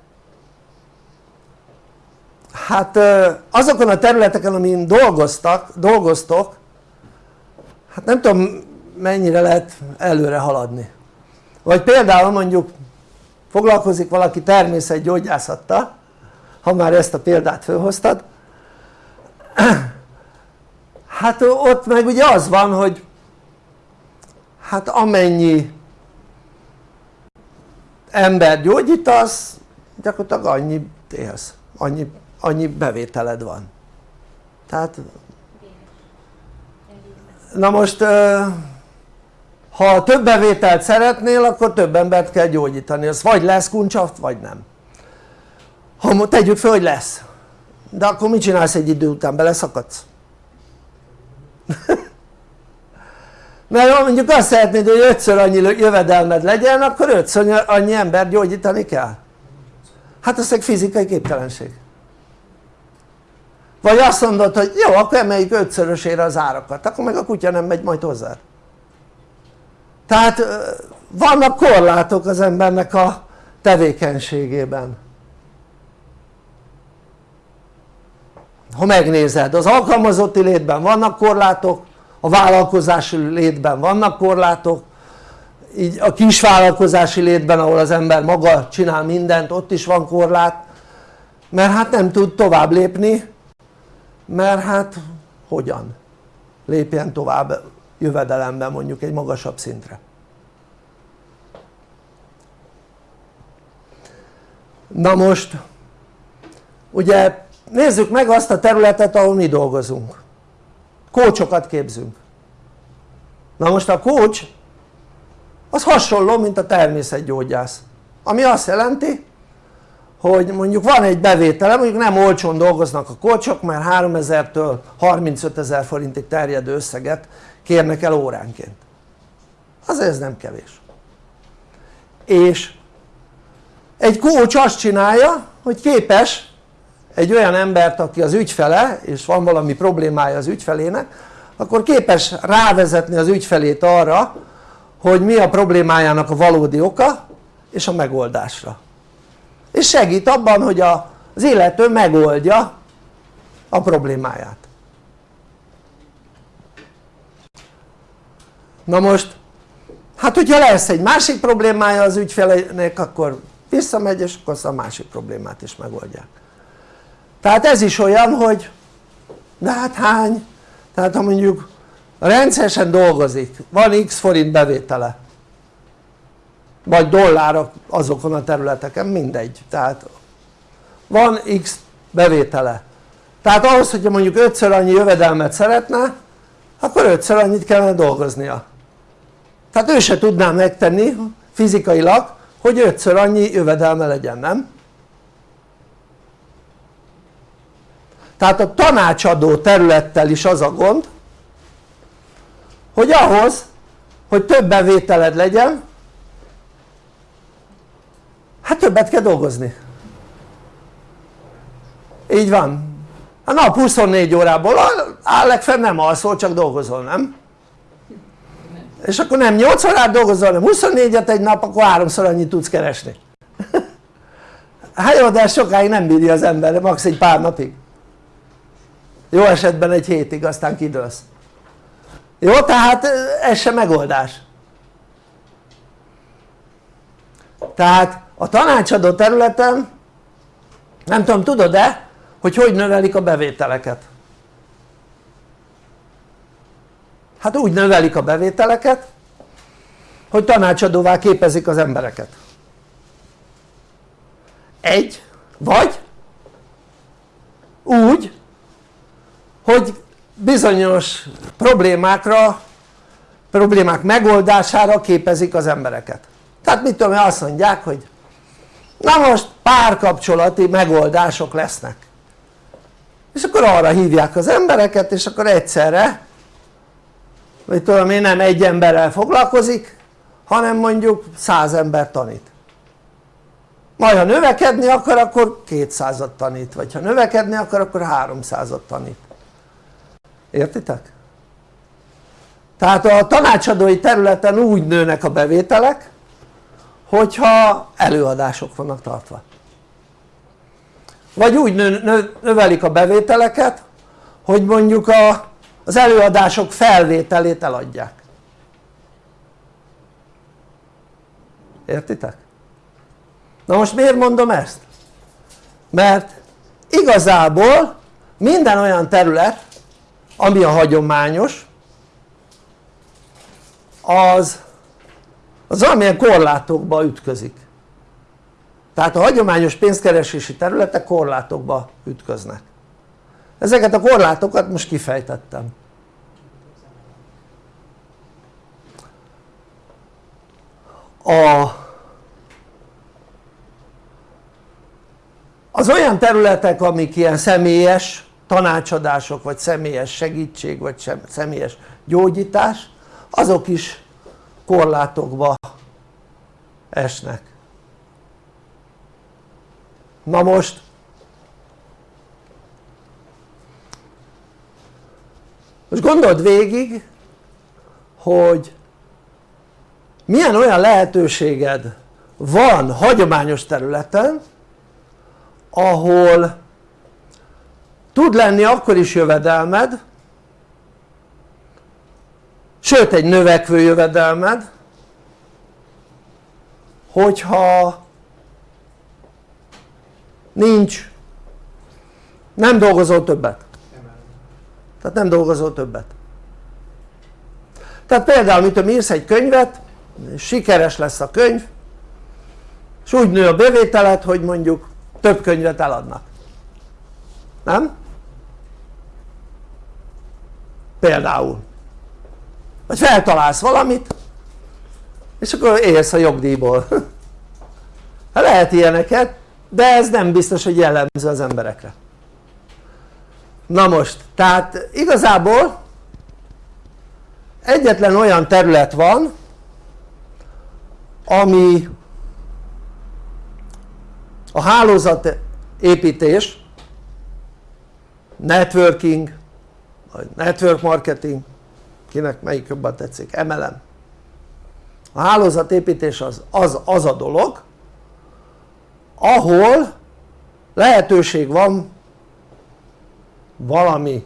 hát azokon a területeken amin dolgoztak, dolgoztok hát nem tudom mennyire lehet előre haladni. Vagy például mondjuk foglalkozik valaki természetgyógyászattal ha már ezt a példát felhoztad. Hát ott meg ugye az van hogy hát amennyi ember gyógyítasz gyakorlatilag annyi élsz, annyi, annyi bevételed van. Tehát na most ha több bevételt szeretnél akkor több embert kell gyógyítani, az vagy lesz kuncsaft vagy nem. Ha tegyük fel hogy lesz. De akkor mit csinálsz egy idő után? beleszakadsz? mert ha mondjuk azt szeretnéd hogy ötször annyi jövedelmed legyen akkor ötször annyi ember gyógyítani kell. Hát az egy fizikai képtelenség vagy azt mondod hogy jó akkor emeljük ötszörösére az árakat akkor meg a kutya nem megy majd hozzá. Tehát vannak korlátok az embernek a tevékenységében. Ha megnézed az alkalmazotti létben vannak korlátok a vállalkozási létben vannak korlátok így a kisvállalkozási létben ahol az ember maga csinál mindent ott is van korlát mert hát nem tud tovább lépni mert hát hogyan? Lépjen tovább jövedelemben mondjuk egy magasabb szintre. Na most ugye nézzük meg azt a területet ahol mi dolgozunk. Kócsokat képzünk. Na most a kócs az hasonló mint a természetgyógyász. Ami azt jelenti hogy mondjuk van egy bevétele, mondjuk nem olcsón dolgoznak a kócsok mert 3000-től 35 ezer forintig terjedő összeget kérnek el óránként. Azért ez nem kevés. És egy kócs azt csinálja hogy képes egy olyan embert aki az ügyfele és van valami problémája az ügyfelének akkor képes rávezetni az ügyfelét arra hogy mi a problémájának a valódi oka és a megoldásra és segít abban hogy a, az illető megoldja a problémáját. Na most hát hogyha lesz egy másik problémája az ügyfelének akkor visszamegy és akkor a másik problémát is megoldják. Tehát ez is olyan hogy de hát hány? Tehát ha mondjuk rendszeresen dolgozik, van x forint bevétele vagy dollárok azokon a területeken, mindegy, tehát van x bevétele. Tehát ahhoz hogyha mondjuk ötször annyi jövedelmet szeretne akkor ötször annyit kellene dolgoznia. Tehát ő se tudná megtenni fizikailag hogy ötször annyi jövedelme legyen, nem? tehát a tanácsadó területtel is az a gond hogy ahhoz hogy több bevételed legyen hát többet kell dolgozni. Így van. A nap 24 órából áll legfeljebb nem alszol csak dolgozol nem? és akkor nem 8 órát dolgozol hanem 24-et egy nap akkor háromszor annyit tudsz keresni. Hát jó de sokáig nem bírja az ember max egy pár napig. Jó esetben egy hétig aztán kidőlsz. Jó tehát ez sem megoldás. Tehát a tanácsadó területen nem tudom tudod-e hogy hogy növelik a bevételeket? Hát úgy növelik a bevételeket hogy tanácsadóvá képezik az embereket. Egy vagy úgy hogy bizonyos problémákra problémák megoldására képezik az embereket. Tehát mit tudom azt mondják hogy na most párkapcsolati megoldások lesznek. És akkor arra hívják az embereket és akkor egyszerre vagy tudom én nem egy emberrel foglalkozik hanem mondjuk száz ember tanít. Majd ha növekedni akar akkor 200-at tanít vagy ha növekedni akar akkor 300-at tanít. Értitek? tehát a tanácsadói területen úgy nőnek a bevételek hogyha előadások vannak tartva vagy úgy növelik a bevételeket hogy mondjuk a, az előadások felvételét eladják értitek? na most miért mondom ezt? mert igazából minden olyan terület ami a hagyományos az az valamilyen korlátokba ütközik. Tehát a hagyományos pénzkeresési területek korlátokba ütköznek. Ezeket a korlátokat most kifejtettem. A, az olyan területek amik ilyen személyes tanácsadások vagy személyes segítség vagy személyes gyógyítás azok is korlátokba esnek. Na most most gondold végig hogy milyen olyan lehetőséged van hagyományos területen ahol tud lenni akkor is jövedelmed sőt egy növekvő jövedelmed hogyha nincs nem dolgozol többet. Tehát nem dolgozol többet. Tehát például mit tudom írsz egy könyvet sikeres lesz a könyv és úgy nő a bevételed hogy mondjuk több könyvet eladnak. Nem? például vagy feltalálsz valamit és akkor élsz a jogdíjból. Lehet ilyeneket de ez nem biztos hogy jellemző az emberekre. Na most tehát igazából egyetlen olyan terület van ami a hálózatépítés networking vagy network marketing kinek melyik jobban tetszik, MLM a hálózatépítés az, az, az a dolog ahol lehetőség van valami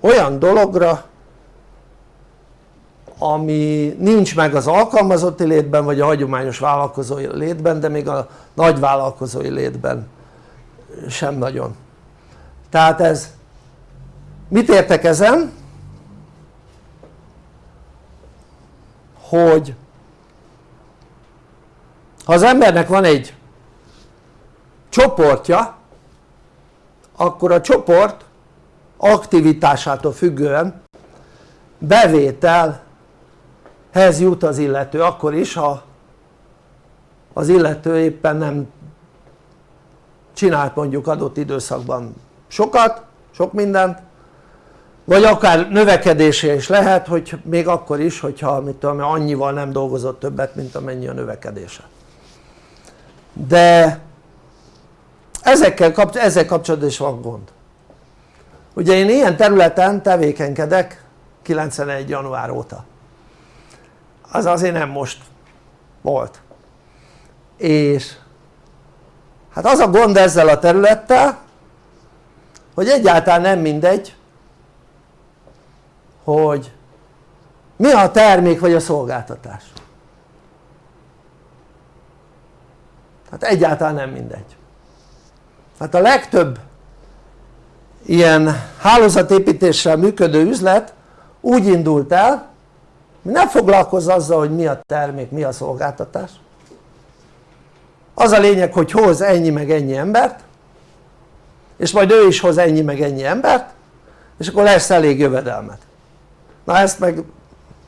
olyan dologra ami nincs meg az alkalmazotti létben vagy a hagyományos vállalkozói létben de még a nagy vállalkozói létben sem nagyon. Tehát ez mit értek ezen? Hogy ha az embernek van egy csoportja akkor a csoport aktivitásától függően bevételhez jut az illető akkor is ha az illető éppen nem csinált mondjuk adott időszakban sokat, sok mindent vagy akár növekedése is lehet hogy még akkor is hogyha mit tudom, annyival nem dolgozott többet mint amennyi a növekedése. De ezekkel, ezzel kapcsolatban is van gond. Ugye én ilyen területen tevékenykedek 91 január óta. Az azért nem most volt. És hát az a gond ezzel a területtel hogy egyáltalán nem mindegy hogy mi a termék vagy a szolgáltatás? Hát egyáltalán nem mindegy. Hát a legtöbb ilyen hálózatépítéssel működő üzlet úgy indult el nem foglalkozz azzal hogy mi a termék, mi a szolgáltatás. Az a lényeg hogy hoz ennyi meg ennyi embert és majd ő is hoz ennyi meg ennyi embert és akkor lesz elég jövedelmet na ezt meg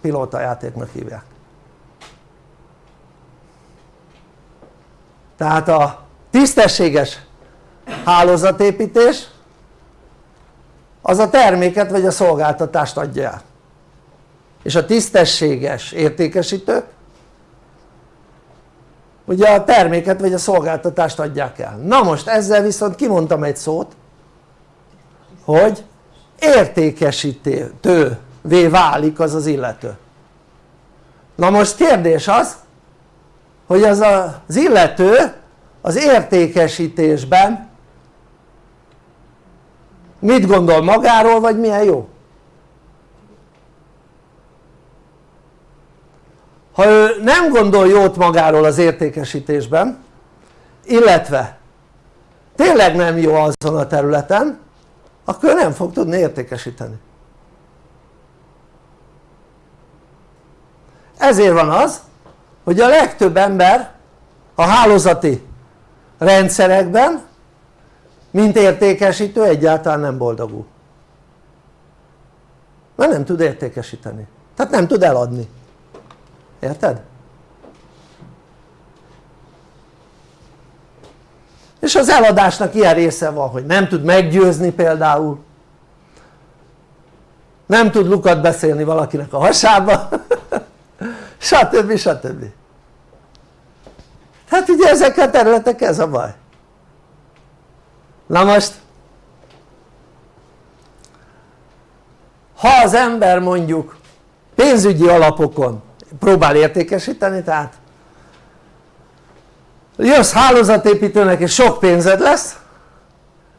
pilótajátéknak hívják. Tehát a tisztességes hálózatépítés az a terméket vagy a szolgáltatást adja el. És a tisztességes értékesítők ugye a terméket vagy a szolgáltatást adják el. Na most ezzel viszont kimondtam egy szót hogy értékesítővé válik az az illető na most kérdés az hogy az az illető az értékesítésben mit gondol magáról vagy milyen jó? ha ő nem gondol jót magáról az értékesítésben illetve tényleg nem jó azon a területen akkor nem fog tudni értékesíteni ezért van az hogy a legtöbb ember a hálózati rendszerekben mint értékesítő egyáltalán nem boldogul. Mert nem tud értékesíteni. Tehát nem tud eladni. Érted? és az eladásnak ilyen része van hogy nem tud meggyőzni például. Nem tud lukat beszélni valakinek a hasába stb. stb. hát ugye ezek a területek ez a baj na most ha az ember mondjuk pénzügyi alapokon próbál értékesíteni tehát jössz hálózatépítőnek és sok pénzed lesz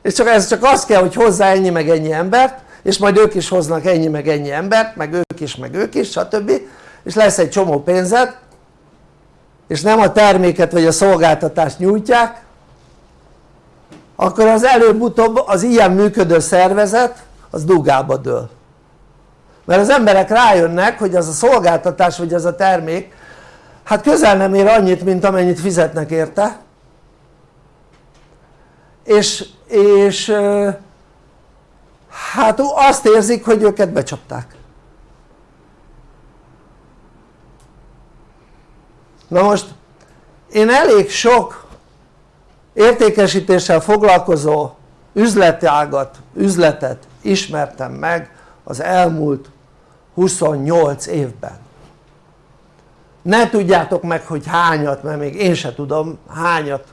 és csak ez csak az kell hogy hozzá ennyi meg ennyi embert és majd ők is hoznak ennyi meg ennyi embert meg ők is meg ők is stb és lesz egy csomó pénzed és nem a terméket vagy a szolgáltatást nyújtják akkor az előbb-utóbb az ilyen működő szervezet az dugába dől. Mert az emberek rájönnek hogy az a szolgáltatás vagy az a termék hát közel nem ér annyit mint amennyit fizetnek érte. És, és hát azt érzik hogy őket becsapták na most én elég sok értékesítéssel foglalkozó üzletágat, üzletet ismertem meg az elmúlt 28 évben. Ne tudjátok meg hogy hányat mert még én se tudom hányat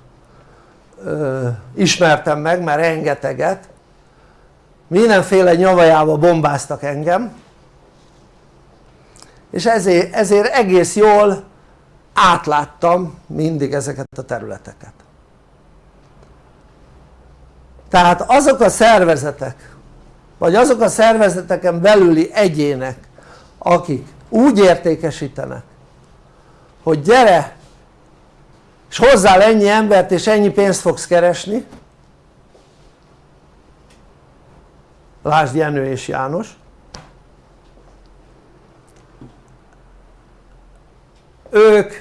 ö, ismertem meg mert rengeteget. Mindenféle nyavajába bombáztak engem. És ezért, ezért egész jól átláttam mindig ezeket a területeket. Tehát azok a szervezetek vagy azok a szervezeteken belüli egyének akik úgy értékesítenek hogy gyere és hozzál ennyi embert és ennyi pénzt fogsz keresni. Lásd Jenő és János ők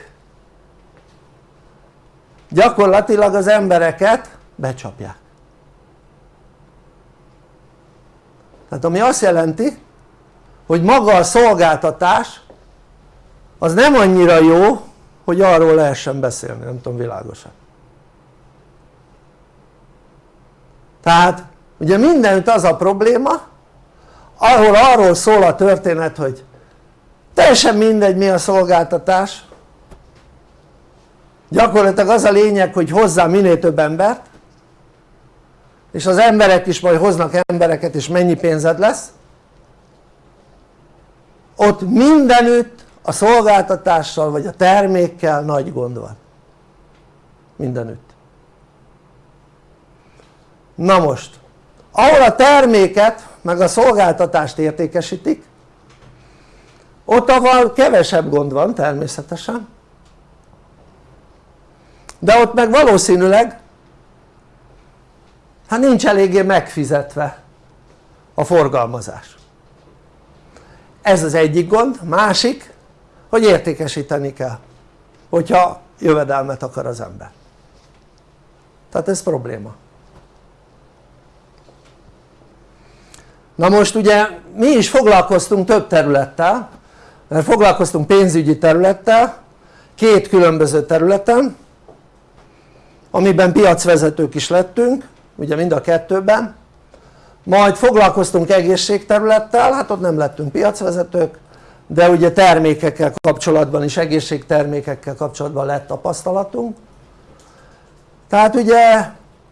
gyakorlatilag az embereket becsapják. Tehát ami azt jelenti hogy maga a szolgáltatás az nem annyira jó hogy arról lehessen beszélni, nem tudom világosan. Tehát ugye mindenütt az a probléma ahol arról szól a történet hogy teljesen mindegy mi a szolgáltatás. Gyakorlatilag az a lényeg hogy hozzá minél több embert és az emberek is majd hoznak embereket és mennyi pénzed lesz. Ott mindenütt a szolgáltatással vagy a termékkel nagy gond van. Mindenütt. Na most ahol a terméket meg a szolgáltatást értékesítik ott ahol kevesebb gond van természetesen. De ott meg valószínűleg hát nincs eléggé megfizetve a forgalmazás. Ez az egyik gond, másik hogy értékesíteni kell hogyha jövedelmet akar az ember. Tehát ez probléma. Na most ugye mi is foglalkoztunk több területtel mert foglalkoztunk pénzügyi területtel két különböző területen amiben piacvezetők is lettünk ugye mind a kettőben. Majd foglalkoztunk egészségterülettel, hát ott nem lettünk piacvezetők de ugye termékekkel kapcsolatban is, egészségtermékekkel kapcsolatban lett tapasztalatunk. Tehát ugye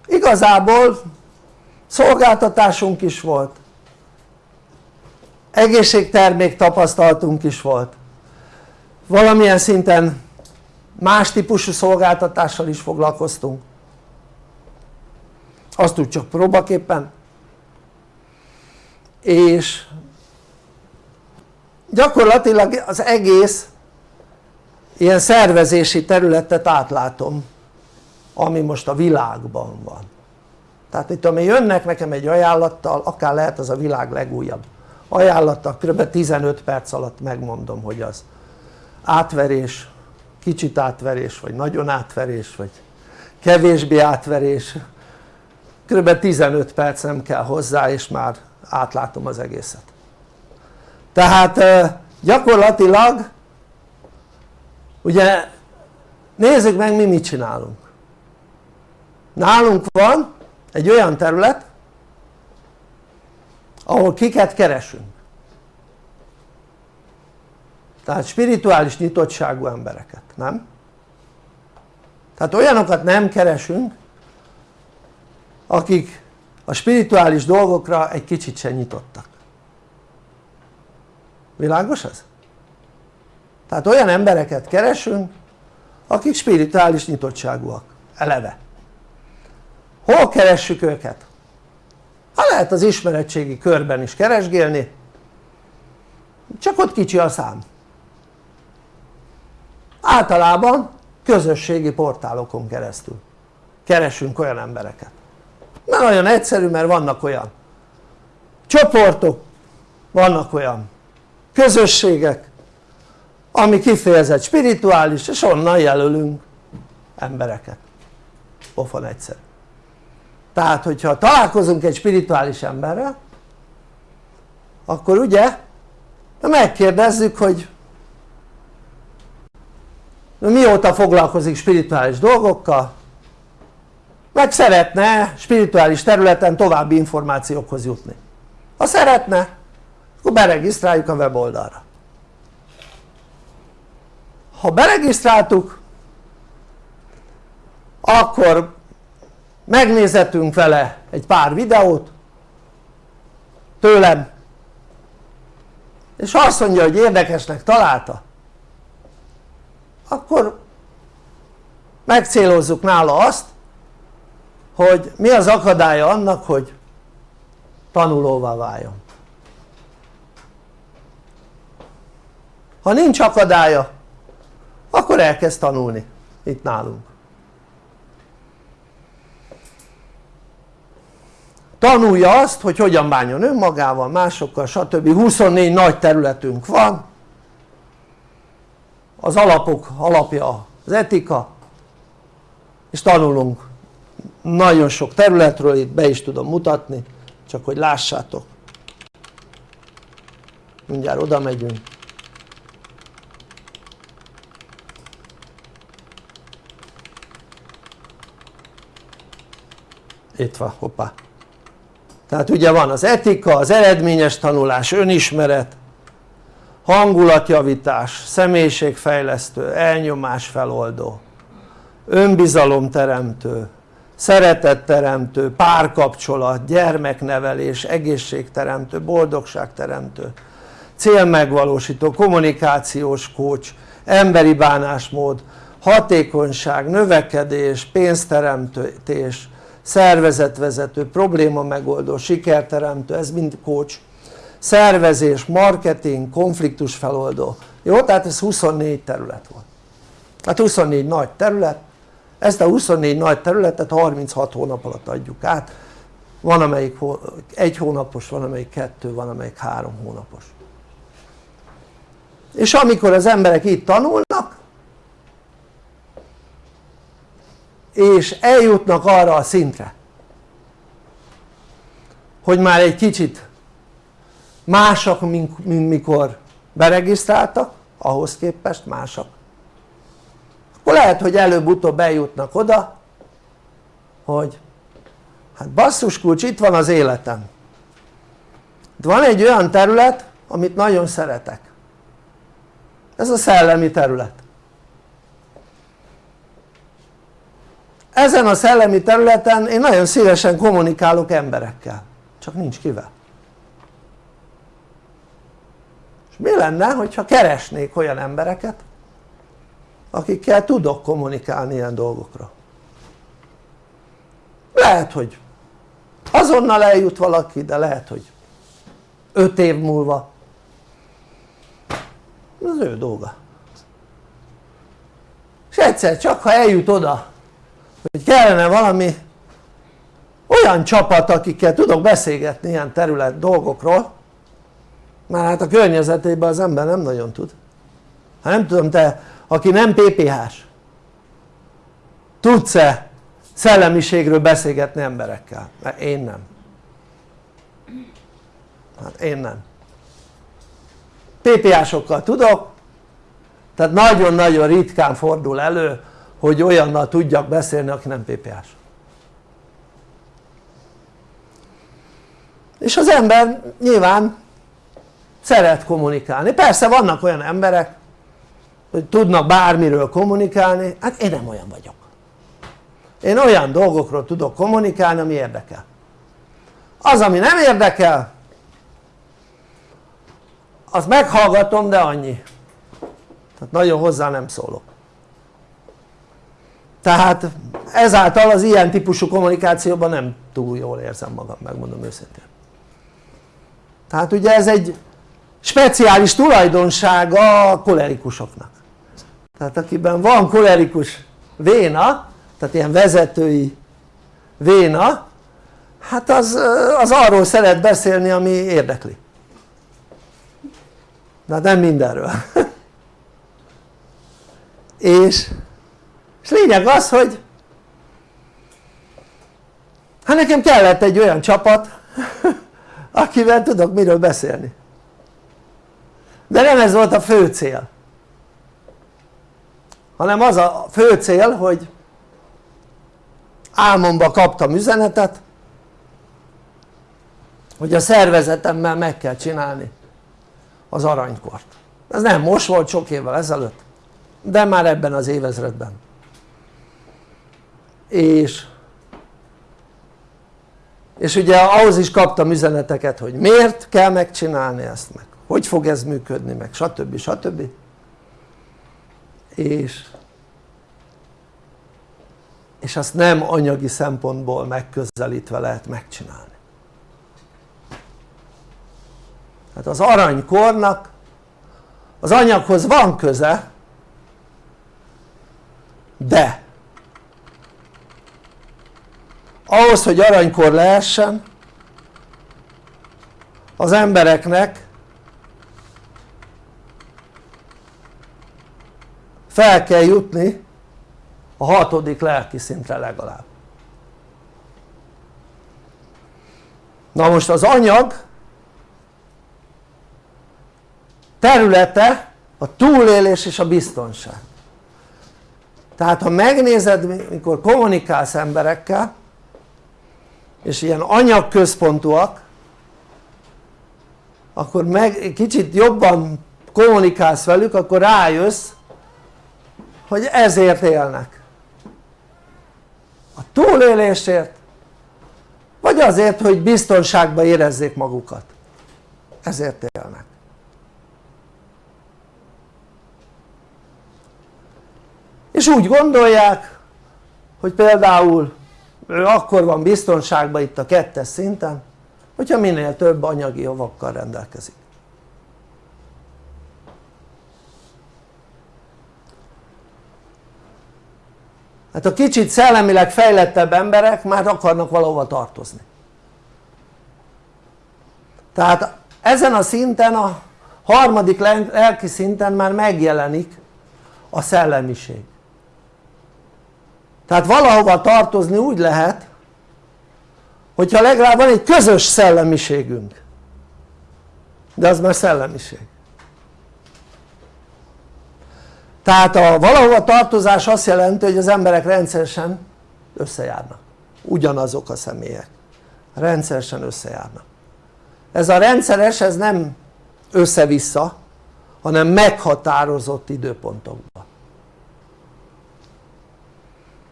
igazából szolgáltatásunk is volt egészségtermék tapasztalatunk is volt. Valamilyen szinten más típusú szolgáltatással is foglalkoztunk. Azt úgy csak próbaképpen. És gyakorlatilag az egész ilyen szervezési területet átlátom ami most a világban van. Tehát itt ami jönnek nekem egy ajánlattal akár lehet az a világ legújabb ajánlata kb. 15 perc alatt megmondom hogy az átverés, kicsit átverés vagy nagyon átverés vagy kevésbé átverés kb. 15 perc nem kell hozzá és már átlátom az egészet tehát gyakorlatilag ugye nézzük meg mi mit csinálunk nálunk van egy olyan terület ahol kiket keresünk tehát spirituális nyitottságú embereket, nem? tehát olyanokat nem keresünk akik a spirituális dolgokra egy kicsit sem nyitottak világos ez? tehát olyan embereket keresünk akik spirituális nyitottságúak eleve hol keressük őket? Ha lehet az ismeretségi körben is keresgélni csak ott kicsi a szám. Általában közösségi portálokon keresztül keresünk olyan embereket. Nem olyan egyszerű mert vannak olyan csoportok vannak olyan közösségek ami kifejezett spirituális és onnan jelölünk embereket. Pofon egyszerű tehát hogyha találkozunk egy spirituális emberrel akkor ugye megkérdezzük hogy mióta foglalkozik spirituális dolgokkal meg szeretne spirituális területen további információkhoz jutni. Ha szeretne akkor beregisztráljuk a weboldalra. Ha beregisztráltuk akkor megnézetünk vele egy pár videót tőlem. És azt mondja hogy érdekesnek találta. Akkor megcélozzuk nála azt hogy mi az akadálya annak hogy tanulóvá váljon. Ha nincs akadálya akkor elkezd tanulni itt nálunk tanulja azt hogy hogyan bánjon önmagával, másokkal stb. 24 nagy területünk van. Az alapok alapja az etika. És tanulunk nagyon sok területről, itt be is tudom mutatni csak hogy lássátok. Mindjárt oda megyünk. Itt van, hoppá tehát ugye van az etika, az eredményes tanulás, önismeret hangulatjavítás, személyiségfejlesztő, feloldó önbizalomteremtő, szeretetteremtő, párkapcsolat, gyermeknevelés, egészségteremtő, boldogságteremtő, célmegvalósító, kommunikációs kócs, emberi bánásmód, hatékonyság, növekedés, pénzteremtés, szervezetvezető, probléma megoldó, sikerteremtő, ez mind kócs, szervezés, marketing, konfliktus feloldó, jó? tehát ez 24 terület volt hát 24 nagy terület. Ezt a 24 nagy területet 36 hónap alatt adjuk át. Van amelyik egy hónapos, van amelyik kettő, van amelyik három hónapos. És amikor az emberek itt tanulnak és eljutnak arra a szintre hogy már egy kicsit másak mint, mikor beregisztráltak ahhoz képest másak akkor lehet hogy előbb-utóbb eljutnak oda hogy hát basszus kulcs itt van az életem. Itt van egy olyan terület amit nagyon szeretek. Ez a szellemi terület ezen a szellemi területen én nagyon szívesen kommunikálok emberekkel. Csak nincs kivel. És mi lenne hogyha keresnék olyan embereket akikkel tudok kommunikálni ilyen dolgokra? Lehet hogy azonnal eljut valaki de lehet hogy 5 év múlva. Az ő dolga. És egyszer csak ha eljut oda hogy kellene valami olyan csapat akikkel tudok beszélgetni ilyen terület dolgokról már hát a környezetében az ember nem nagyon tud. Ha nem tudom te aki nem PPH-s tudsz-e szellemiségről beszélgetni emberekkel? mert én nem. Hát én nem. PPH-sokkal tudok tehát nagyon-nagyon ritkán fordul elő hogy olyannal tudjak beszélni aki nem PPH-s és az ember nyilván szeret kommunikálni, persze vannak olyan emberek hogy tudnak bármiről kommunikálni, hát én nem olyan vagyok. Én olyan dolgokról tudok kommunikálni ami érdekel. Az ami nem érdekel azt meghallgatom de annyi. Tehát nagyon hozzá nem szólok tehát ezáltal az ilyen típusú kommunikációban nem túl jól érzem magam megmondom őszintén. Tehát ugye ez egy speciális tulajdonsága a kolerikusoknak. Tehát akiben van kolerikus véna tehát ilyen vezetői véna hát az, az arról szeret beszélni ami érdekli. De hát nem mindenről. És, és lényeg az hogy hát nekem kellett egy olyan csapat akivel tudok miről beszélni. De nem ez volt a fő cél. Hanem az a fő cél hogy álmomba kaptam üzenetet hogy a szervezetemmel meg kell csinálni az aranykort. Ez nem most volt sok évvel ezelőtt de már ebben az évezredben és és ugye ahhoz is kaptam üzeneteket hogy miért kell megcsinálni ezt meg hogy fog ez működni meg stb. stb. és és azt nem anyagi szempontból megközelítve lehet megcsinálni hát az aranykornak az anyaghoz van köze de ahhoz hogy aranykor lehessen az embereknek fel kell jutni a hatodik lelki szintre legalább. Na most az anyag területe a túlélés és a biztonság. Tehát ha megnézed mikor kommunikálsz emberekkel és ilyen anyagközpontúak akkor meg kicsit jobban kommunikálsz velük akkor rájössz hogy ezért élnek. A túlélésért vagy azért hogy biztonságban érezzék magukat. Ezért élnek. És úgy gondolják hogy például ő akkor van biztonságban itt a kettes szinten hogyha minél több anyagi javakkal rendelkezik. Hát a kicsit szellemileg fejlettebb emberek már akarnak valahova tartozni. Tehát ezen a szinten a harmadik lelki szinten már megjelenik a szellemiség tehát valahova tartozni úgy lehet hogyha legalább van egy közös szellemiségünk. De az már szellemiség. Tehát a valahova tartozás azt jelenti hogy az emberek rendszeresen összejárnak. Ugyanazok a személyek. Rendszeresen összejárnak. Ez a rendszeres ez nem össze-vissza hanem meghatározott időpontokban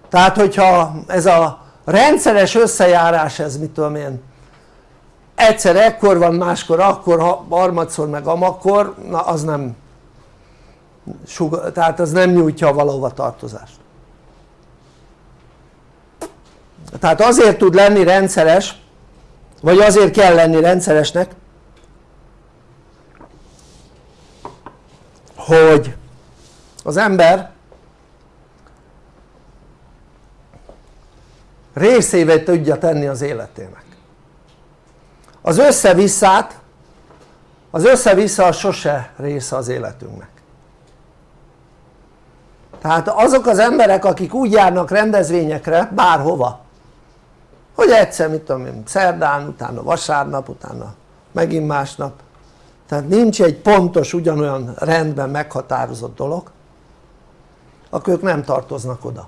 tehát hogyha ez a rendszeres összejárás ez mit tudom én egyszer ekkor van máskor akkor harmadszor meg amakkor na az nem tehát az nem nyújtja a valahova tartozást. Tehát azért tud lenni rendszeres vagy azért kell lenni rendszeresnek hogy az ember részévé tudja tenni az életének. Az összevisszát az össze-vissza sose része az életünknek. Tehát azok az emberek akik úgy járnak rendezvényekre bárhova hogy egyszer mit tudom én szerdán, utána vasárnap, utána megint másnap. Tehát nincs egy pontos ugyanolyan rendben meghatározott dolog akkor ők nem tartoznak oda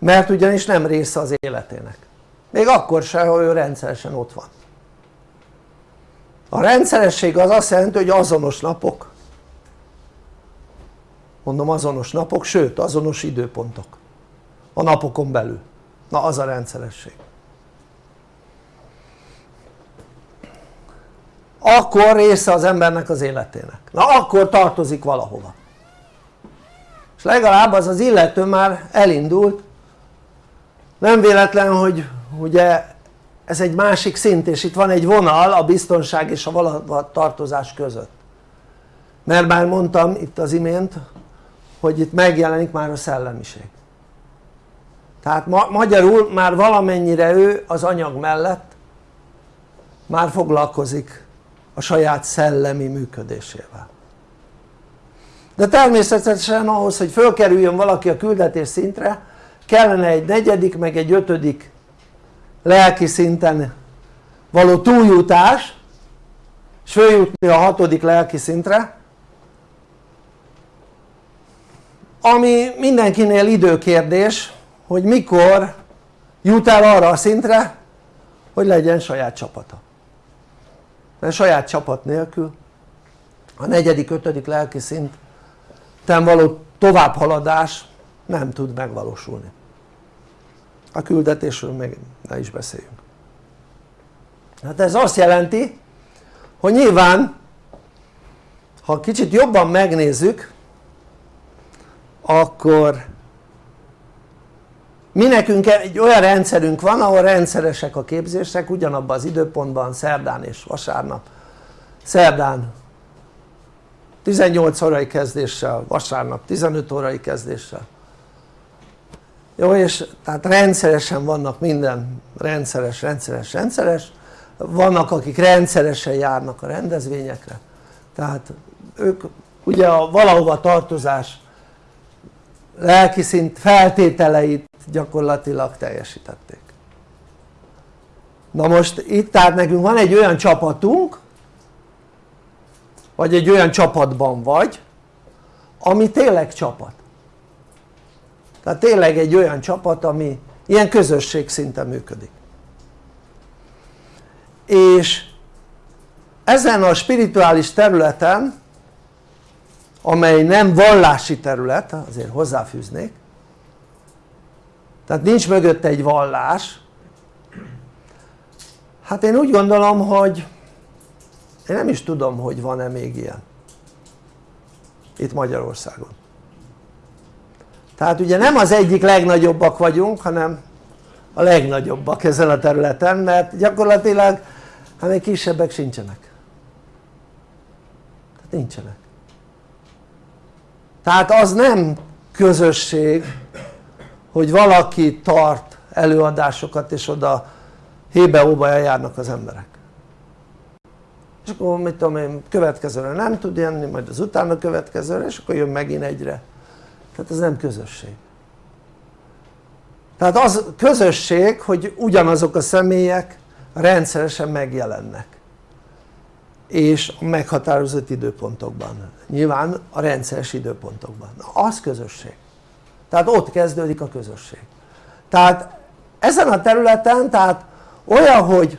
mert ugyanis nem része az életének. Még akkor sem ha ő rendszeresen ott van. A rendszeresség az azt jelenti hogy azonos napok. Mondom azonos napok sőt azonos időpontok. A napokon belül. Na az a rendszeresség. Akkor része az embernek az életének. Na akkor tartozik valahova. És legalább az az illető már elindult nem véletlen hogy ugye ez egy másik szint és itt van egy vonal a biztonság és a valahova tartozás között. Mert már mondtam itt az imént hogy itt megjelenik már a szellemiség. Tehát ma magyarul már valamennyire ő az anyag mellett már foglalkozik a saját szellemi működésével. De természetesen ahhoz hogy fölkerüljön valaki a küldetés szintre kellene egy negyedik meg egy ötödik lelki szinten való túljutás és följutni a hatodik lelki szintre ami mindenkinél időkérdés hogy mikor jut el arra a szintre hogy legyen saját csapata. Mert saját csapat nélkül a negyedik, ötödik lelki szinten való továbbhaladás nem tud megvalósulni a küldetésről meg ne is beszéljünk. Hát ez azt jelenti hogy nyilván ha kicsit jobban megnézzük akkor mi nekünk egy olyan rendszerünk van ahol rendszeresek a képzések ugyanabban az időpontban szerdán és vasárnap. Szerdán 18 órai kezdéssel, vasárnap 15 órai kezdéssel jó és tehát rendszeresen vannak minden rendszeres, rendszeres, rendszeres. Vannak akik rendszeresen járnak a rendezvényekre. Tehát ők ugye a valahova tartozás lelki szint feltételeit gyakorlatilag teljesítették. Na most itt tehát nekünk van egy olyan csapatunk vagy egy olyan csapatban vagy ami tényleg csapat tehát tényleg egy olyan csapat ami ilyen közösség szinten működik. És ezen a spirituális területen amely nem vallási terület azért hozzáfűznék tehát nincs mögött egy vallás hát én úgy gondolom hogy én nem is tudom hogy van-e még ilyen itt Magyarországon tehát ugye nem az egyik legnagyobbak vagyunk hanem a legnagyobbak ezen a területen mert gyakorlatilag hát még kisebbek sincsenek. Tehát nincsenek. Tehát az nem közösség hogy valaki tart előadásokat és oda hébe-óba eljárnak az emberek. És akkor mit tudom én következőre nem tud jönni majd az utána következőre és akkor jön megint egyre tehát ez nem közösség. Tehát az közösség hogy ugyanazok a személyek rendszeresen megjelennek. És a meghatározott időpontokban. Nyilván a rendszeres időpontokban. Na, az közösség. Tehát ott kezdődik a közösség. Tehát ezen a területen tehát olyan hogy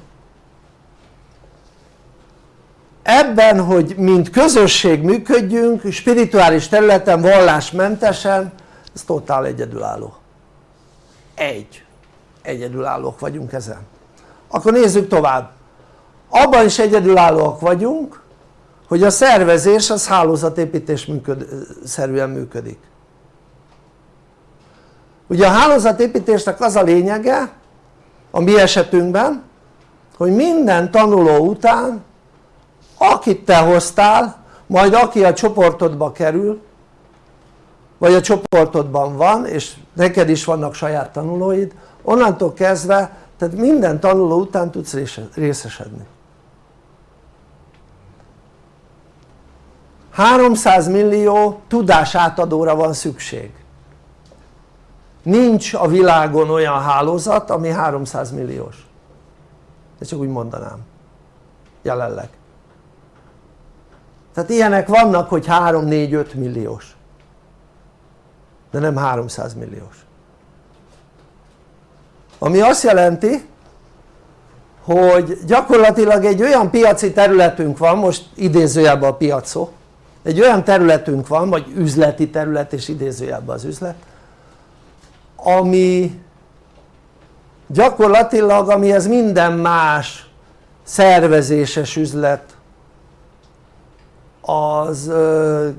ebben hogy mint közösség működjünk spirituális területen vallásmentesen ez totál egyedülálló. Egy. Egyedülállók vagyunk ezen. Akkor nézzük tovább. Abban is egyedülállóak vagyunk hogy a szervezés az hálózatépítés működ, szerűen működik. Ugye a hálózatépítésnek az a lényege a mi esetünkben hogy minden tanuló után akit te hoztál majd aki a csoportodba kerül vagy a csoportodban van és neked is vannak saját tanulóid onnantól kezdve tehát minden tanuló után tudsz részesedni. 300 millió tudásátadóra van szükség. Nincs a világon olyan hálózat ami 300 milliós. De csak úgy mondanám. Jelenleg tehát ilyenek vannak hogy 3-4-5 milliós. De nem 300 milliós. Ami azt jelenti hogy gyakorlatilag egy olyan piaci területünk van most idézőjelben a piacó egy olyan területünk van vagy üzleti terület és idézőjelben az üzlet ami gyakorlatilag amihez minden más szervezéses üzlet az ö,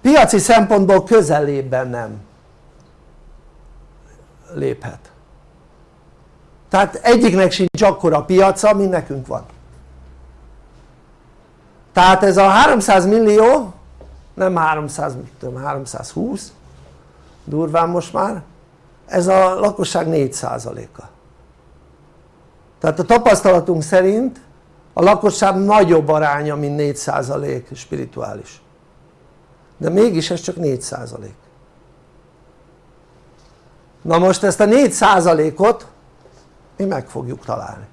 piaci szempontból közelében nem léphet. Tehát egyiknek sincs akkora piaca mint nekünk van. Tehát ez a 300 millió nem 300, tudom, 320 durván most már ez a lakosság 4%-a tehát a tapasztalatunk szerint a lakosság nagyobb aránya mint 4% spirituális. De mégis ez csak 4% na most ezt a 4%-ot mi meg fogjuk találni.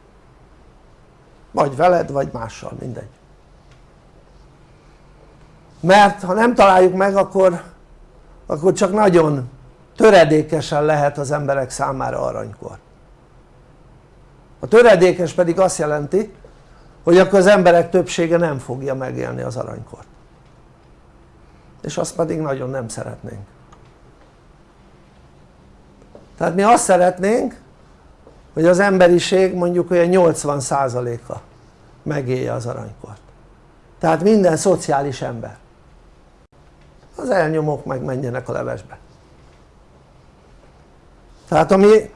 Vagy veled vagy mással mindegy. Mert ha nem találjuk meg akkor, akkor csak nagyon töredékesen lehet az emberek számára aranykor. A töredékes pedig azt jelenti hogy akkor az emberek többsége nem fogja megélni az aranykort. És azt pedig nagyon nem szeretnénk. Tehát mi azt szeretnénk hogy az emberiség mondjuk olyan 80%-a megélje az aranykort. Tehát minden szociális ember. Az elnyomók meg menjenek a levesbe. Tehát ami,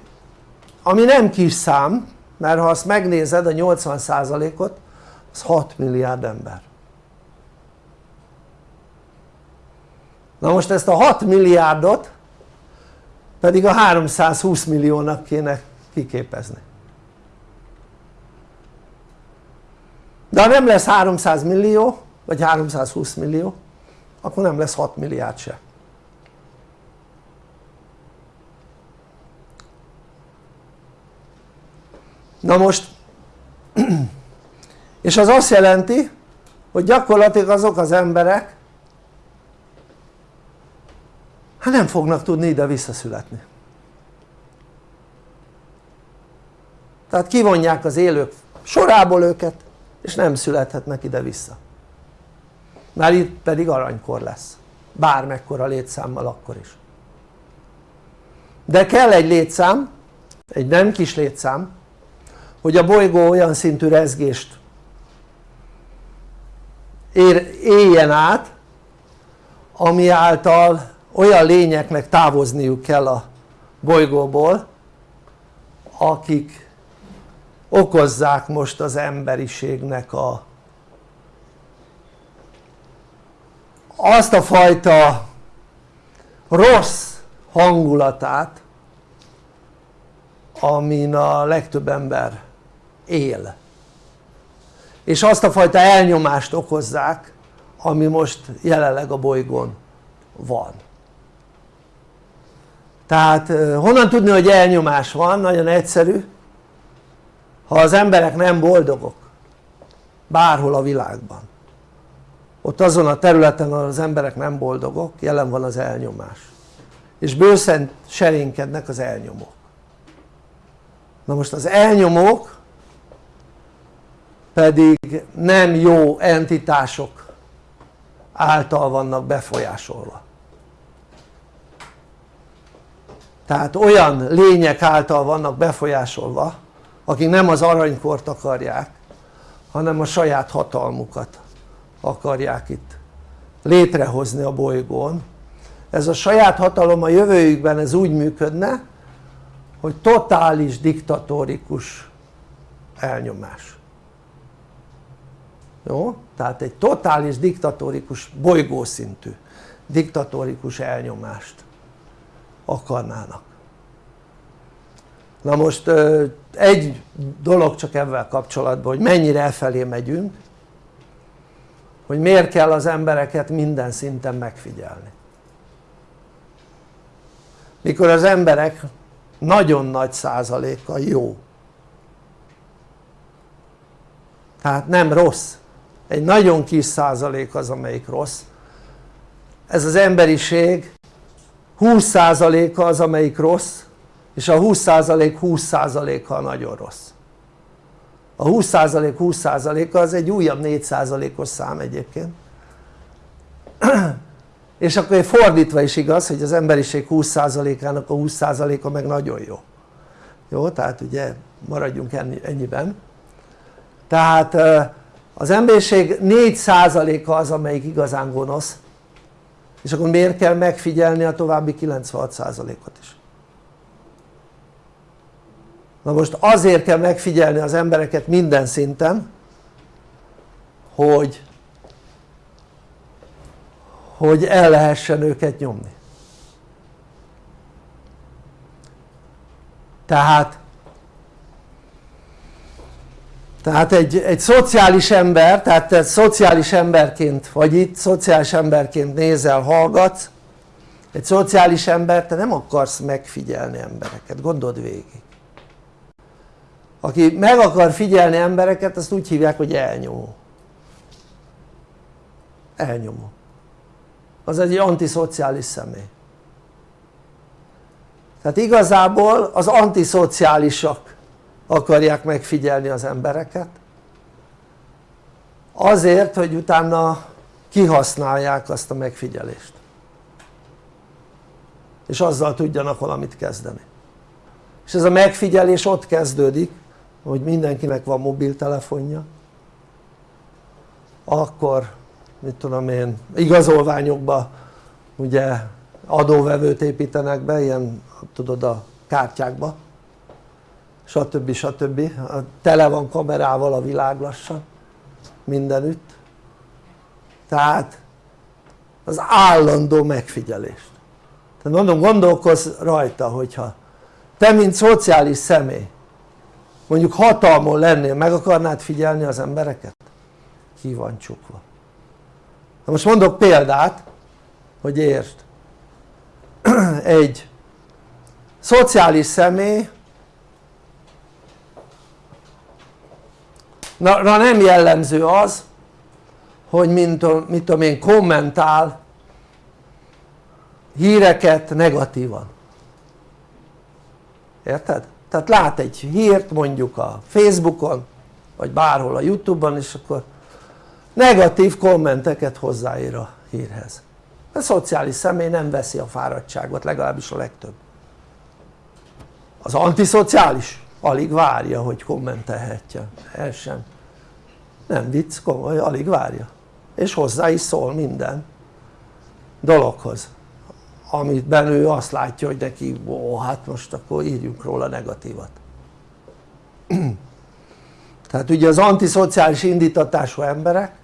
ami nem kis szám mert ha azt megnézed a 80%-ot az 6 milliárd ember. Na most ezt a 6 milliárdot pedig a 320 milliónak kéne kiképezni. De ha nem lesz 300 millió vagy 320 millió akkor nem lesz 6 milliárd se na most és az azt jelenti hogy gyakorlatilag azok az emberek hát nem fognak tudni ide visszaszületni. Tehát kivonják az élők sorából őket és nem születhetnek ide vissza. Már itt pedig aranykor lesz. Bármekkora létszámmal akkor is. De kell egy létszám egy nem kis létszám hogy a bolygó olyan szintű rezgést ér, éljen át ami által olyan lényeknek távozniuk kell a bolygóból akik okozzák most az emberiségnek a azt a fajta rossz hangulatát amin a legtöbb ember él. És azt a fajta elnyomást okozzák ami most jelenleg a bolygón van. Tehát honnan tudni hogy elnyomás van? nagyon egyszerű. Ha az emberek nem boldogok bárhol a világban ott azon a területen ahol az emberek nem boldogok jelen van az elnyomás. És bőszen serénkednek az elnyomók. Na most az elnyomók pedig nem jó entitások által vannak befolyásolva. Tehát olyan lények által vannak befolyásolva akik nem az aranykort akarják hanem a saját hatalmukat akarják itt létrehozni a bolygón. Ez a saját hatalom a jövőjükben ez úgy működne hogy totális diktatórikus elnyomás jó? tehát egy totális diktatórikus bolygószintű diktatórikus elnyomást akarnának. Na most egy dolog csak ebben kapcsolatban hogy mennyire elfelé megyünk hogy miért kell az embereket minden szinten megfigyelni. Mikor az emberek nagyon nagy százaléka jó. Tehát nem rossz egy nagyon kis százalék az amelyik rossz. Ez az emberiség 20 százaléka az amelyik rossz és a 20 százalék 20 százaléka nagyon rossz. A 20 százalék 20 százaléka az egy újabb 4 százalékos szám egyébként. És akkor fordítva is igaz hogy az emberiség 20 százalékának a 20 százaléka meg nagyon jó. Jó? tehát ugye maradjunk ennyiben. Tehát az emberiség 4 százaléka az amelyik igazán gonosz. És akkor miért kell megfigyelni a további 96 százalékot is? Na most azért kell megfigyelni az embereket minden szinten hogy hogy el lehessen őket nyomni. Tehát tehát egy, egy szociális ember, tehát te szociális emberként vagy itt, szociális emberként nézel, hallgatsz. Egy szociális ember, te nem akarsz megfigyelni embereket, gondold végig. Aki meg akar figyelni embereket azt úgy hívják hogy elnyomó. Elnyomó. Az egy antiszociális személy. Tehát igazából az antiszociálisak akarják megfigyelni az embereket. Azért hogy utána kihasználják azt a megfigyelést. És azzal tudjanak valamit kezdeni. És ez a megfigyelés ott kezdődik hogy mindenkinek van mobiltelefonja. Akkor mit tudom én igazolványokba ugye adóvevőt építenek be ilyen tudod a kártyákba stb. stb. tele van kamerával a világ lassan mindenütt tehát az állandó megfigyelést tehát mondom gondolkozz rajta hogyha te mint szociális személy mondjuk hatalmon lennél meg akarnád figyelni az embereket? ki van csukva na most mondok példát hogy értsd egy szociális személy na nem jellemző az hogy mint, mit tudom én kommentál híreket negatívan. Érted? tehát lát egy hírt mondjuk a Facebookon vagy bárhol a Youtube-on és akkor negatív kommenteket hozzáír a hírhez. A szociális személy nem veszi a fáradtságot legalábbis a legtöbb. Az antiszociális alig várja hogy kommentelhetje el sem nem vicc komoly alig várja. És hozzá is szól minden dologhoz. Amiben ő azt látja hogy neki ó hát most akkor írjunk róla negatívat. Tehát ugye az antiszociális indítatású emberek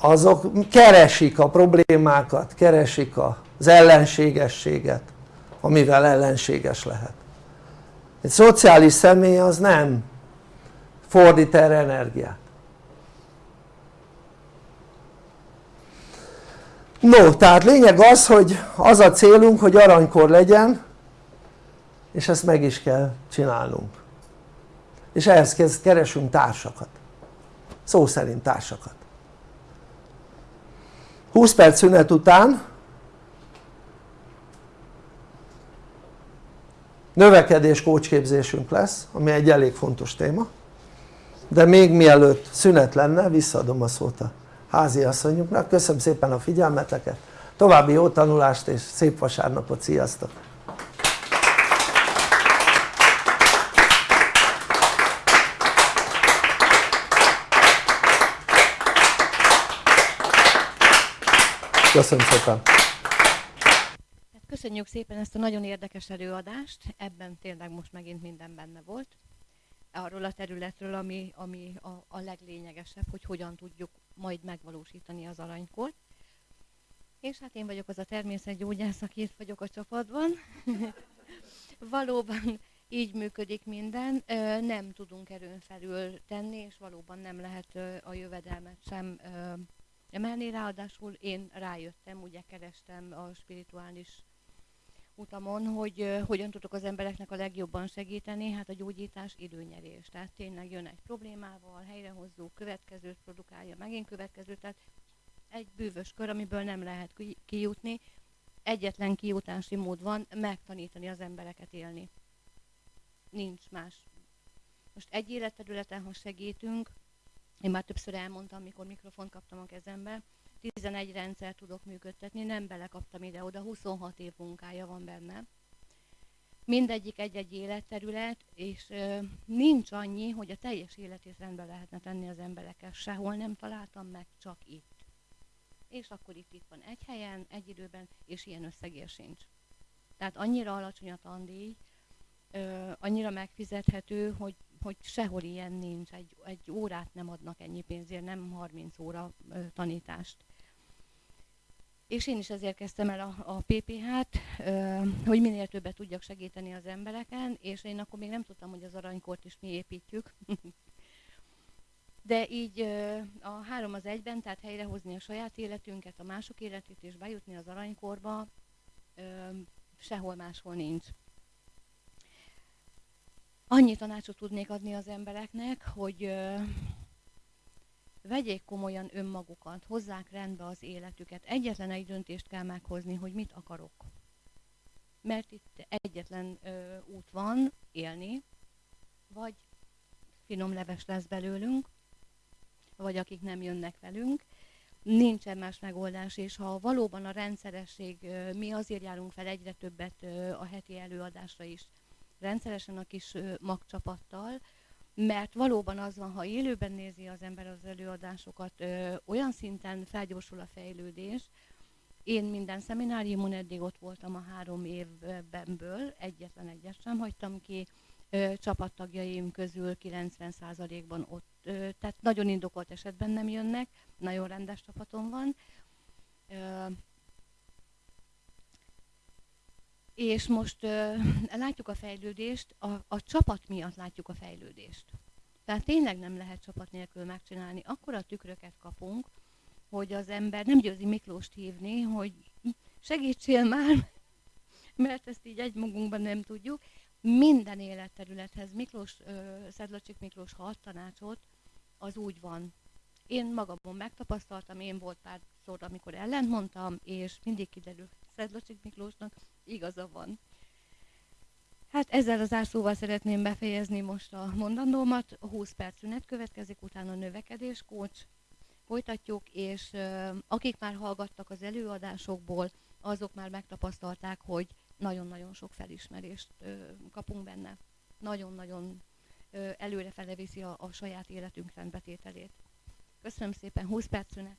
azok keresik a problémákat, keresik az ellenségességet amivel ellenséges lehet. Egy szociális személy az nem fordít erre energiát. No tehát lényeg az hogy az a célunk hogy aranykor legyen és ezt meg is kell csinálnunk. És ehhez keresünk társakat. Szó szerint társakat. 20 perc szünet után növekedés kócsképzésünk lesz ami egy elég fontos téma de még mielőtt szünet lenne visszaadom a szót a házi asszonyunknak, köszönöm szépen a figyelmeteket, további jó tanulást és szép vasárnapot, sziasztok! Köszönöm szépen! Köszönjük szépen ezt a nagyon érdekes előadást, ebben tényleg most megint minden benne volt arról a területről, ami, ami a, a leglényegesebb, hogy hogyan tudjuk majd megvalósítani az aranykort. És hát én vagyok az a természetgyógyász, aki itt vagyok a csapatban. valóban így működik minden, nem tudunk erőn felül tenni, és valóban nem lehet a jövedelmet sem emelni, ráadásul én rájöttem, ugye kerestem a spirituális utamon, hogy hogyan tudok az embereknek a legjobban segíteni, hát a gyógyítás időnyerés. Tehát tényleg jön egy problémával, helyrehozzuk, következőt produkálja, megint következőt, tehát egy bűvös kör, amiből nem lehet kijutni. Egyetlen kijutási mód van, megtanítani az embereket élni. Nincs más. Most egy életterületen, ha segítünk, én már többször elmondtam, amikor mikrofont kaptam a kezembe, 11 rendszer tudok működtetni, nem belekaptam ide-oda, 26 év munkája van benne. Mindegyik egy-egy életterület, és nincs annyi, hogy a teljes életét rendbe lehetne tenni az emberekkel. Sehol nem találtam meg, csak itt. És akkor itt, itt van egy helyen, egy időben, és ilyen összegér sincs. Tehát annyira alacsony a tandíj, annyira megfizethető, hogy, hogy sehol ilyen nincs. Egy, egy órát nem adnak ennyi pénzért, nem 30 óra ö, tanítást és én is ezért kezdtem el a, a PPH-t, hogy minél többet tudjak segíteni az embereken, és én akkor még nem tudtam, hogy az aranykort is mi építjük. De így a három az egyben, tehát helyrehozni a saját életünket, a mások életét, és bejutni az aranykorba, sehol máshol nincs. Annyi tanácsot tudnék adni az embereknek, hogy vegyék komolyan önmagukat, hozzák rendbe az életüket. Egyetlen egy döntést kell meghozni, hogy mit akarok. Mert itt egyetlen ö, út van, élni, vagy finom leves lesz belőlünk, vagy akik nem jönnek velünk. Nincsen más megoldás, és ha valóban a rendszeresség, mi azért járunk fel egyre többet a heti előadásra is, rendszeresen a kis magcsapattal, mert valóban az van, ha élőben nézi az ember az előadásokat, ö, olyan szinten felgyorsul a fejlődés. Én minden szemináriumon eddig ott voltam a három évbenből, egyetlen egyet sem hagytam ki, ö, csapattagjaim közül 90%-ban ott, ö, tehát nagyon indokolt esetben nem jönnek, nagyon rendes csapatom van. És most uh, látjuk a fejlődést, a, a csapat miatt látjuk a fejlődést. Tehát tényleg nem lehet csapat nélkül megcsinálni. Akkor a tükröket kapunk, hogy az ember nem győzi Miklóst hívni, hogy segítsél már, mert ezt így egymagunkban nem tudjuk, minden életterülethez Miklós, ö, Szedlacsik Miklós, ha ad tanácsot, az úgy van. Én magamon megtapasztaltam, én volt párszor, amikor ellent mondtam, és mindig kiderül Szedlacsik Miklósnak igaza van. Hát ezzel az árszóval szeretném befejezni most a mondandómat. 20 perc szünet következik, utána növekedés, kócs. Folytatjuk, és akik már hallgattak az előadásokból, azok már megtapasztalták, hogy nagyon-nagyon sok felismerést kapunk benne. Nagyon-nagyon ö, előrefele viszi a, a saját életünk rendbetételét. Köszönöm szépen, 20 perc szünet.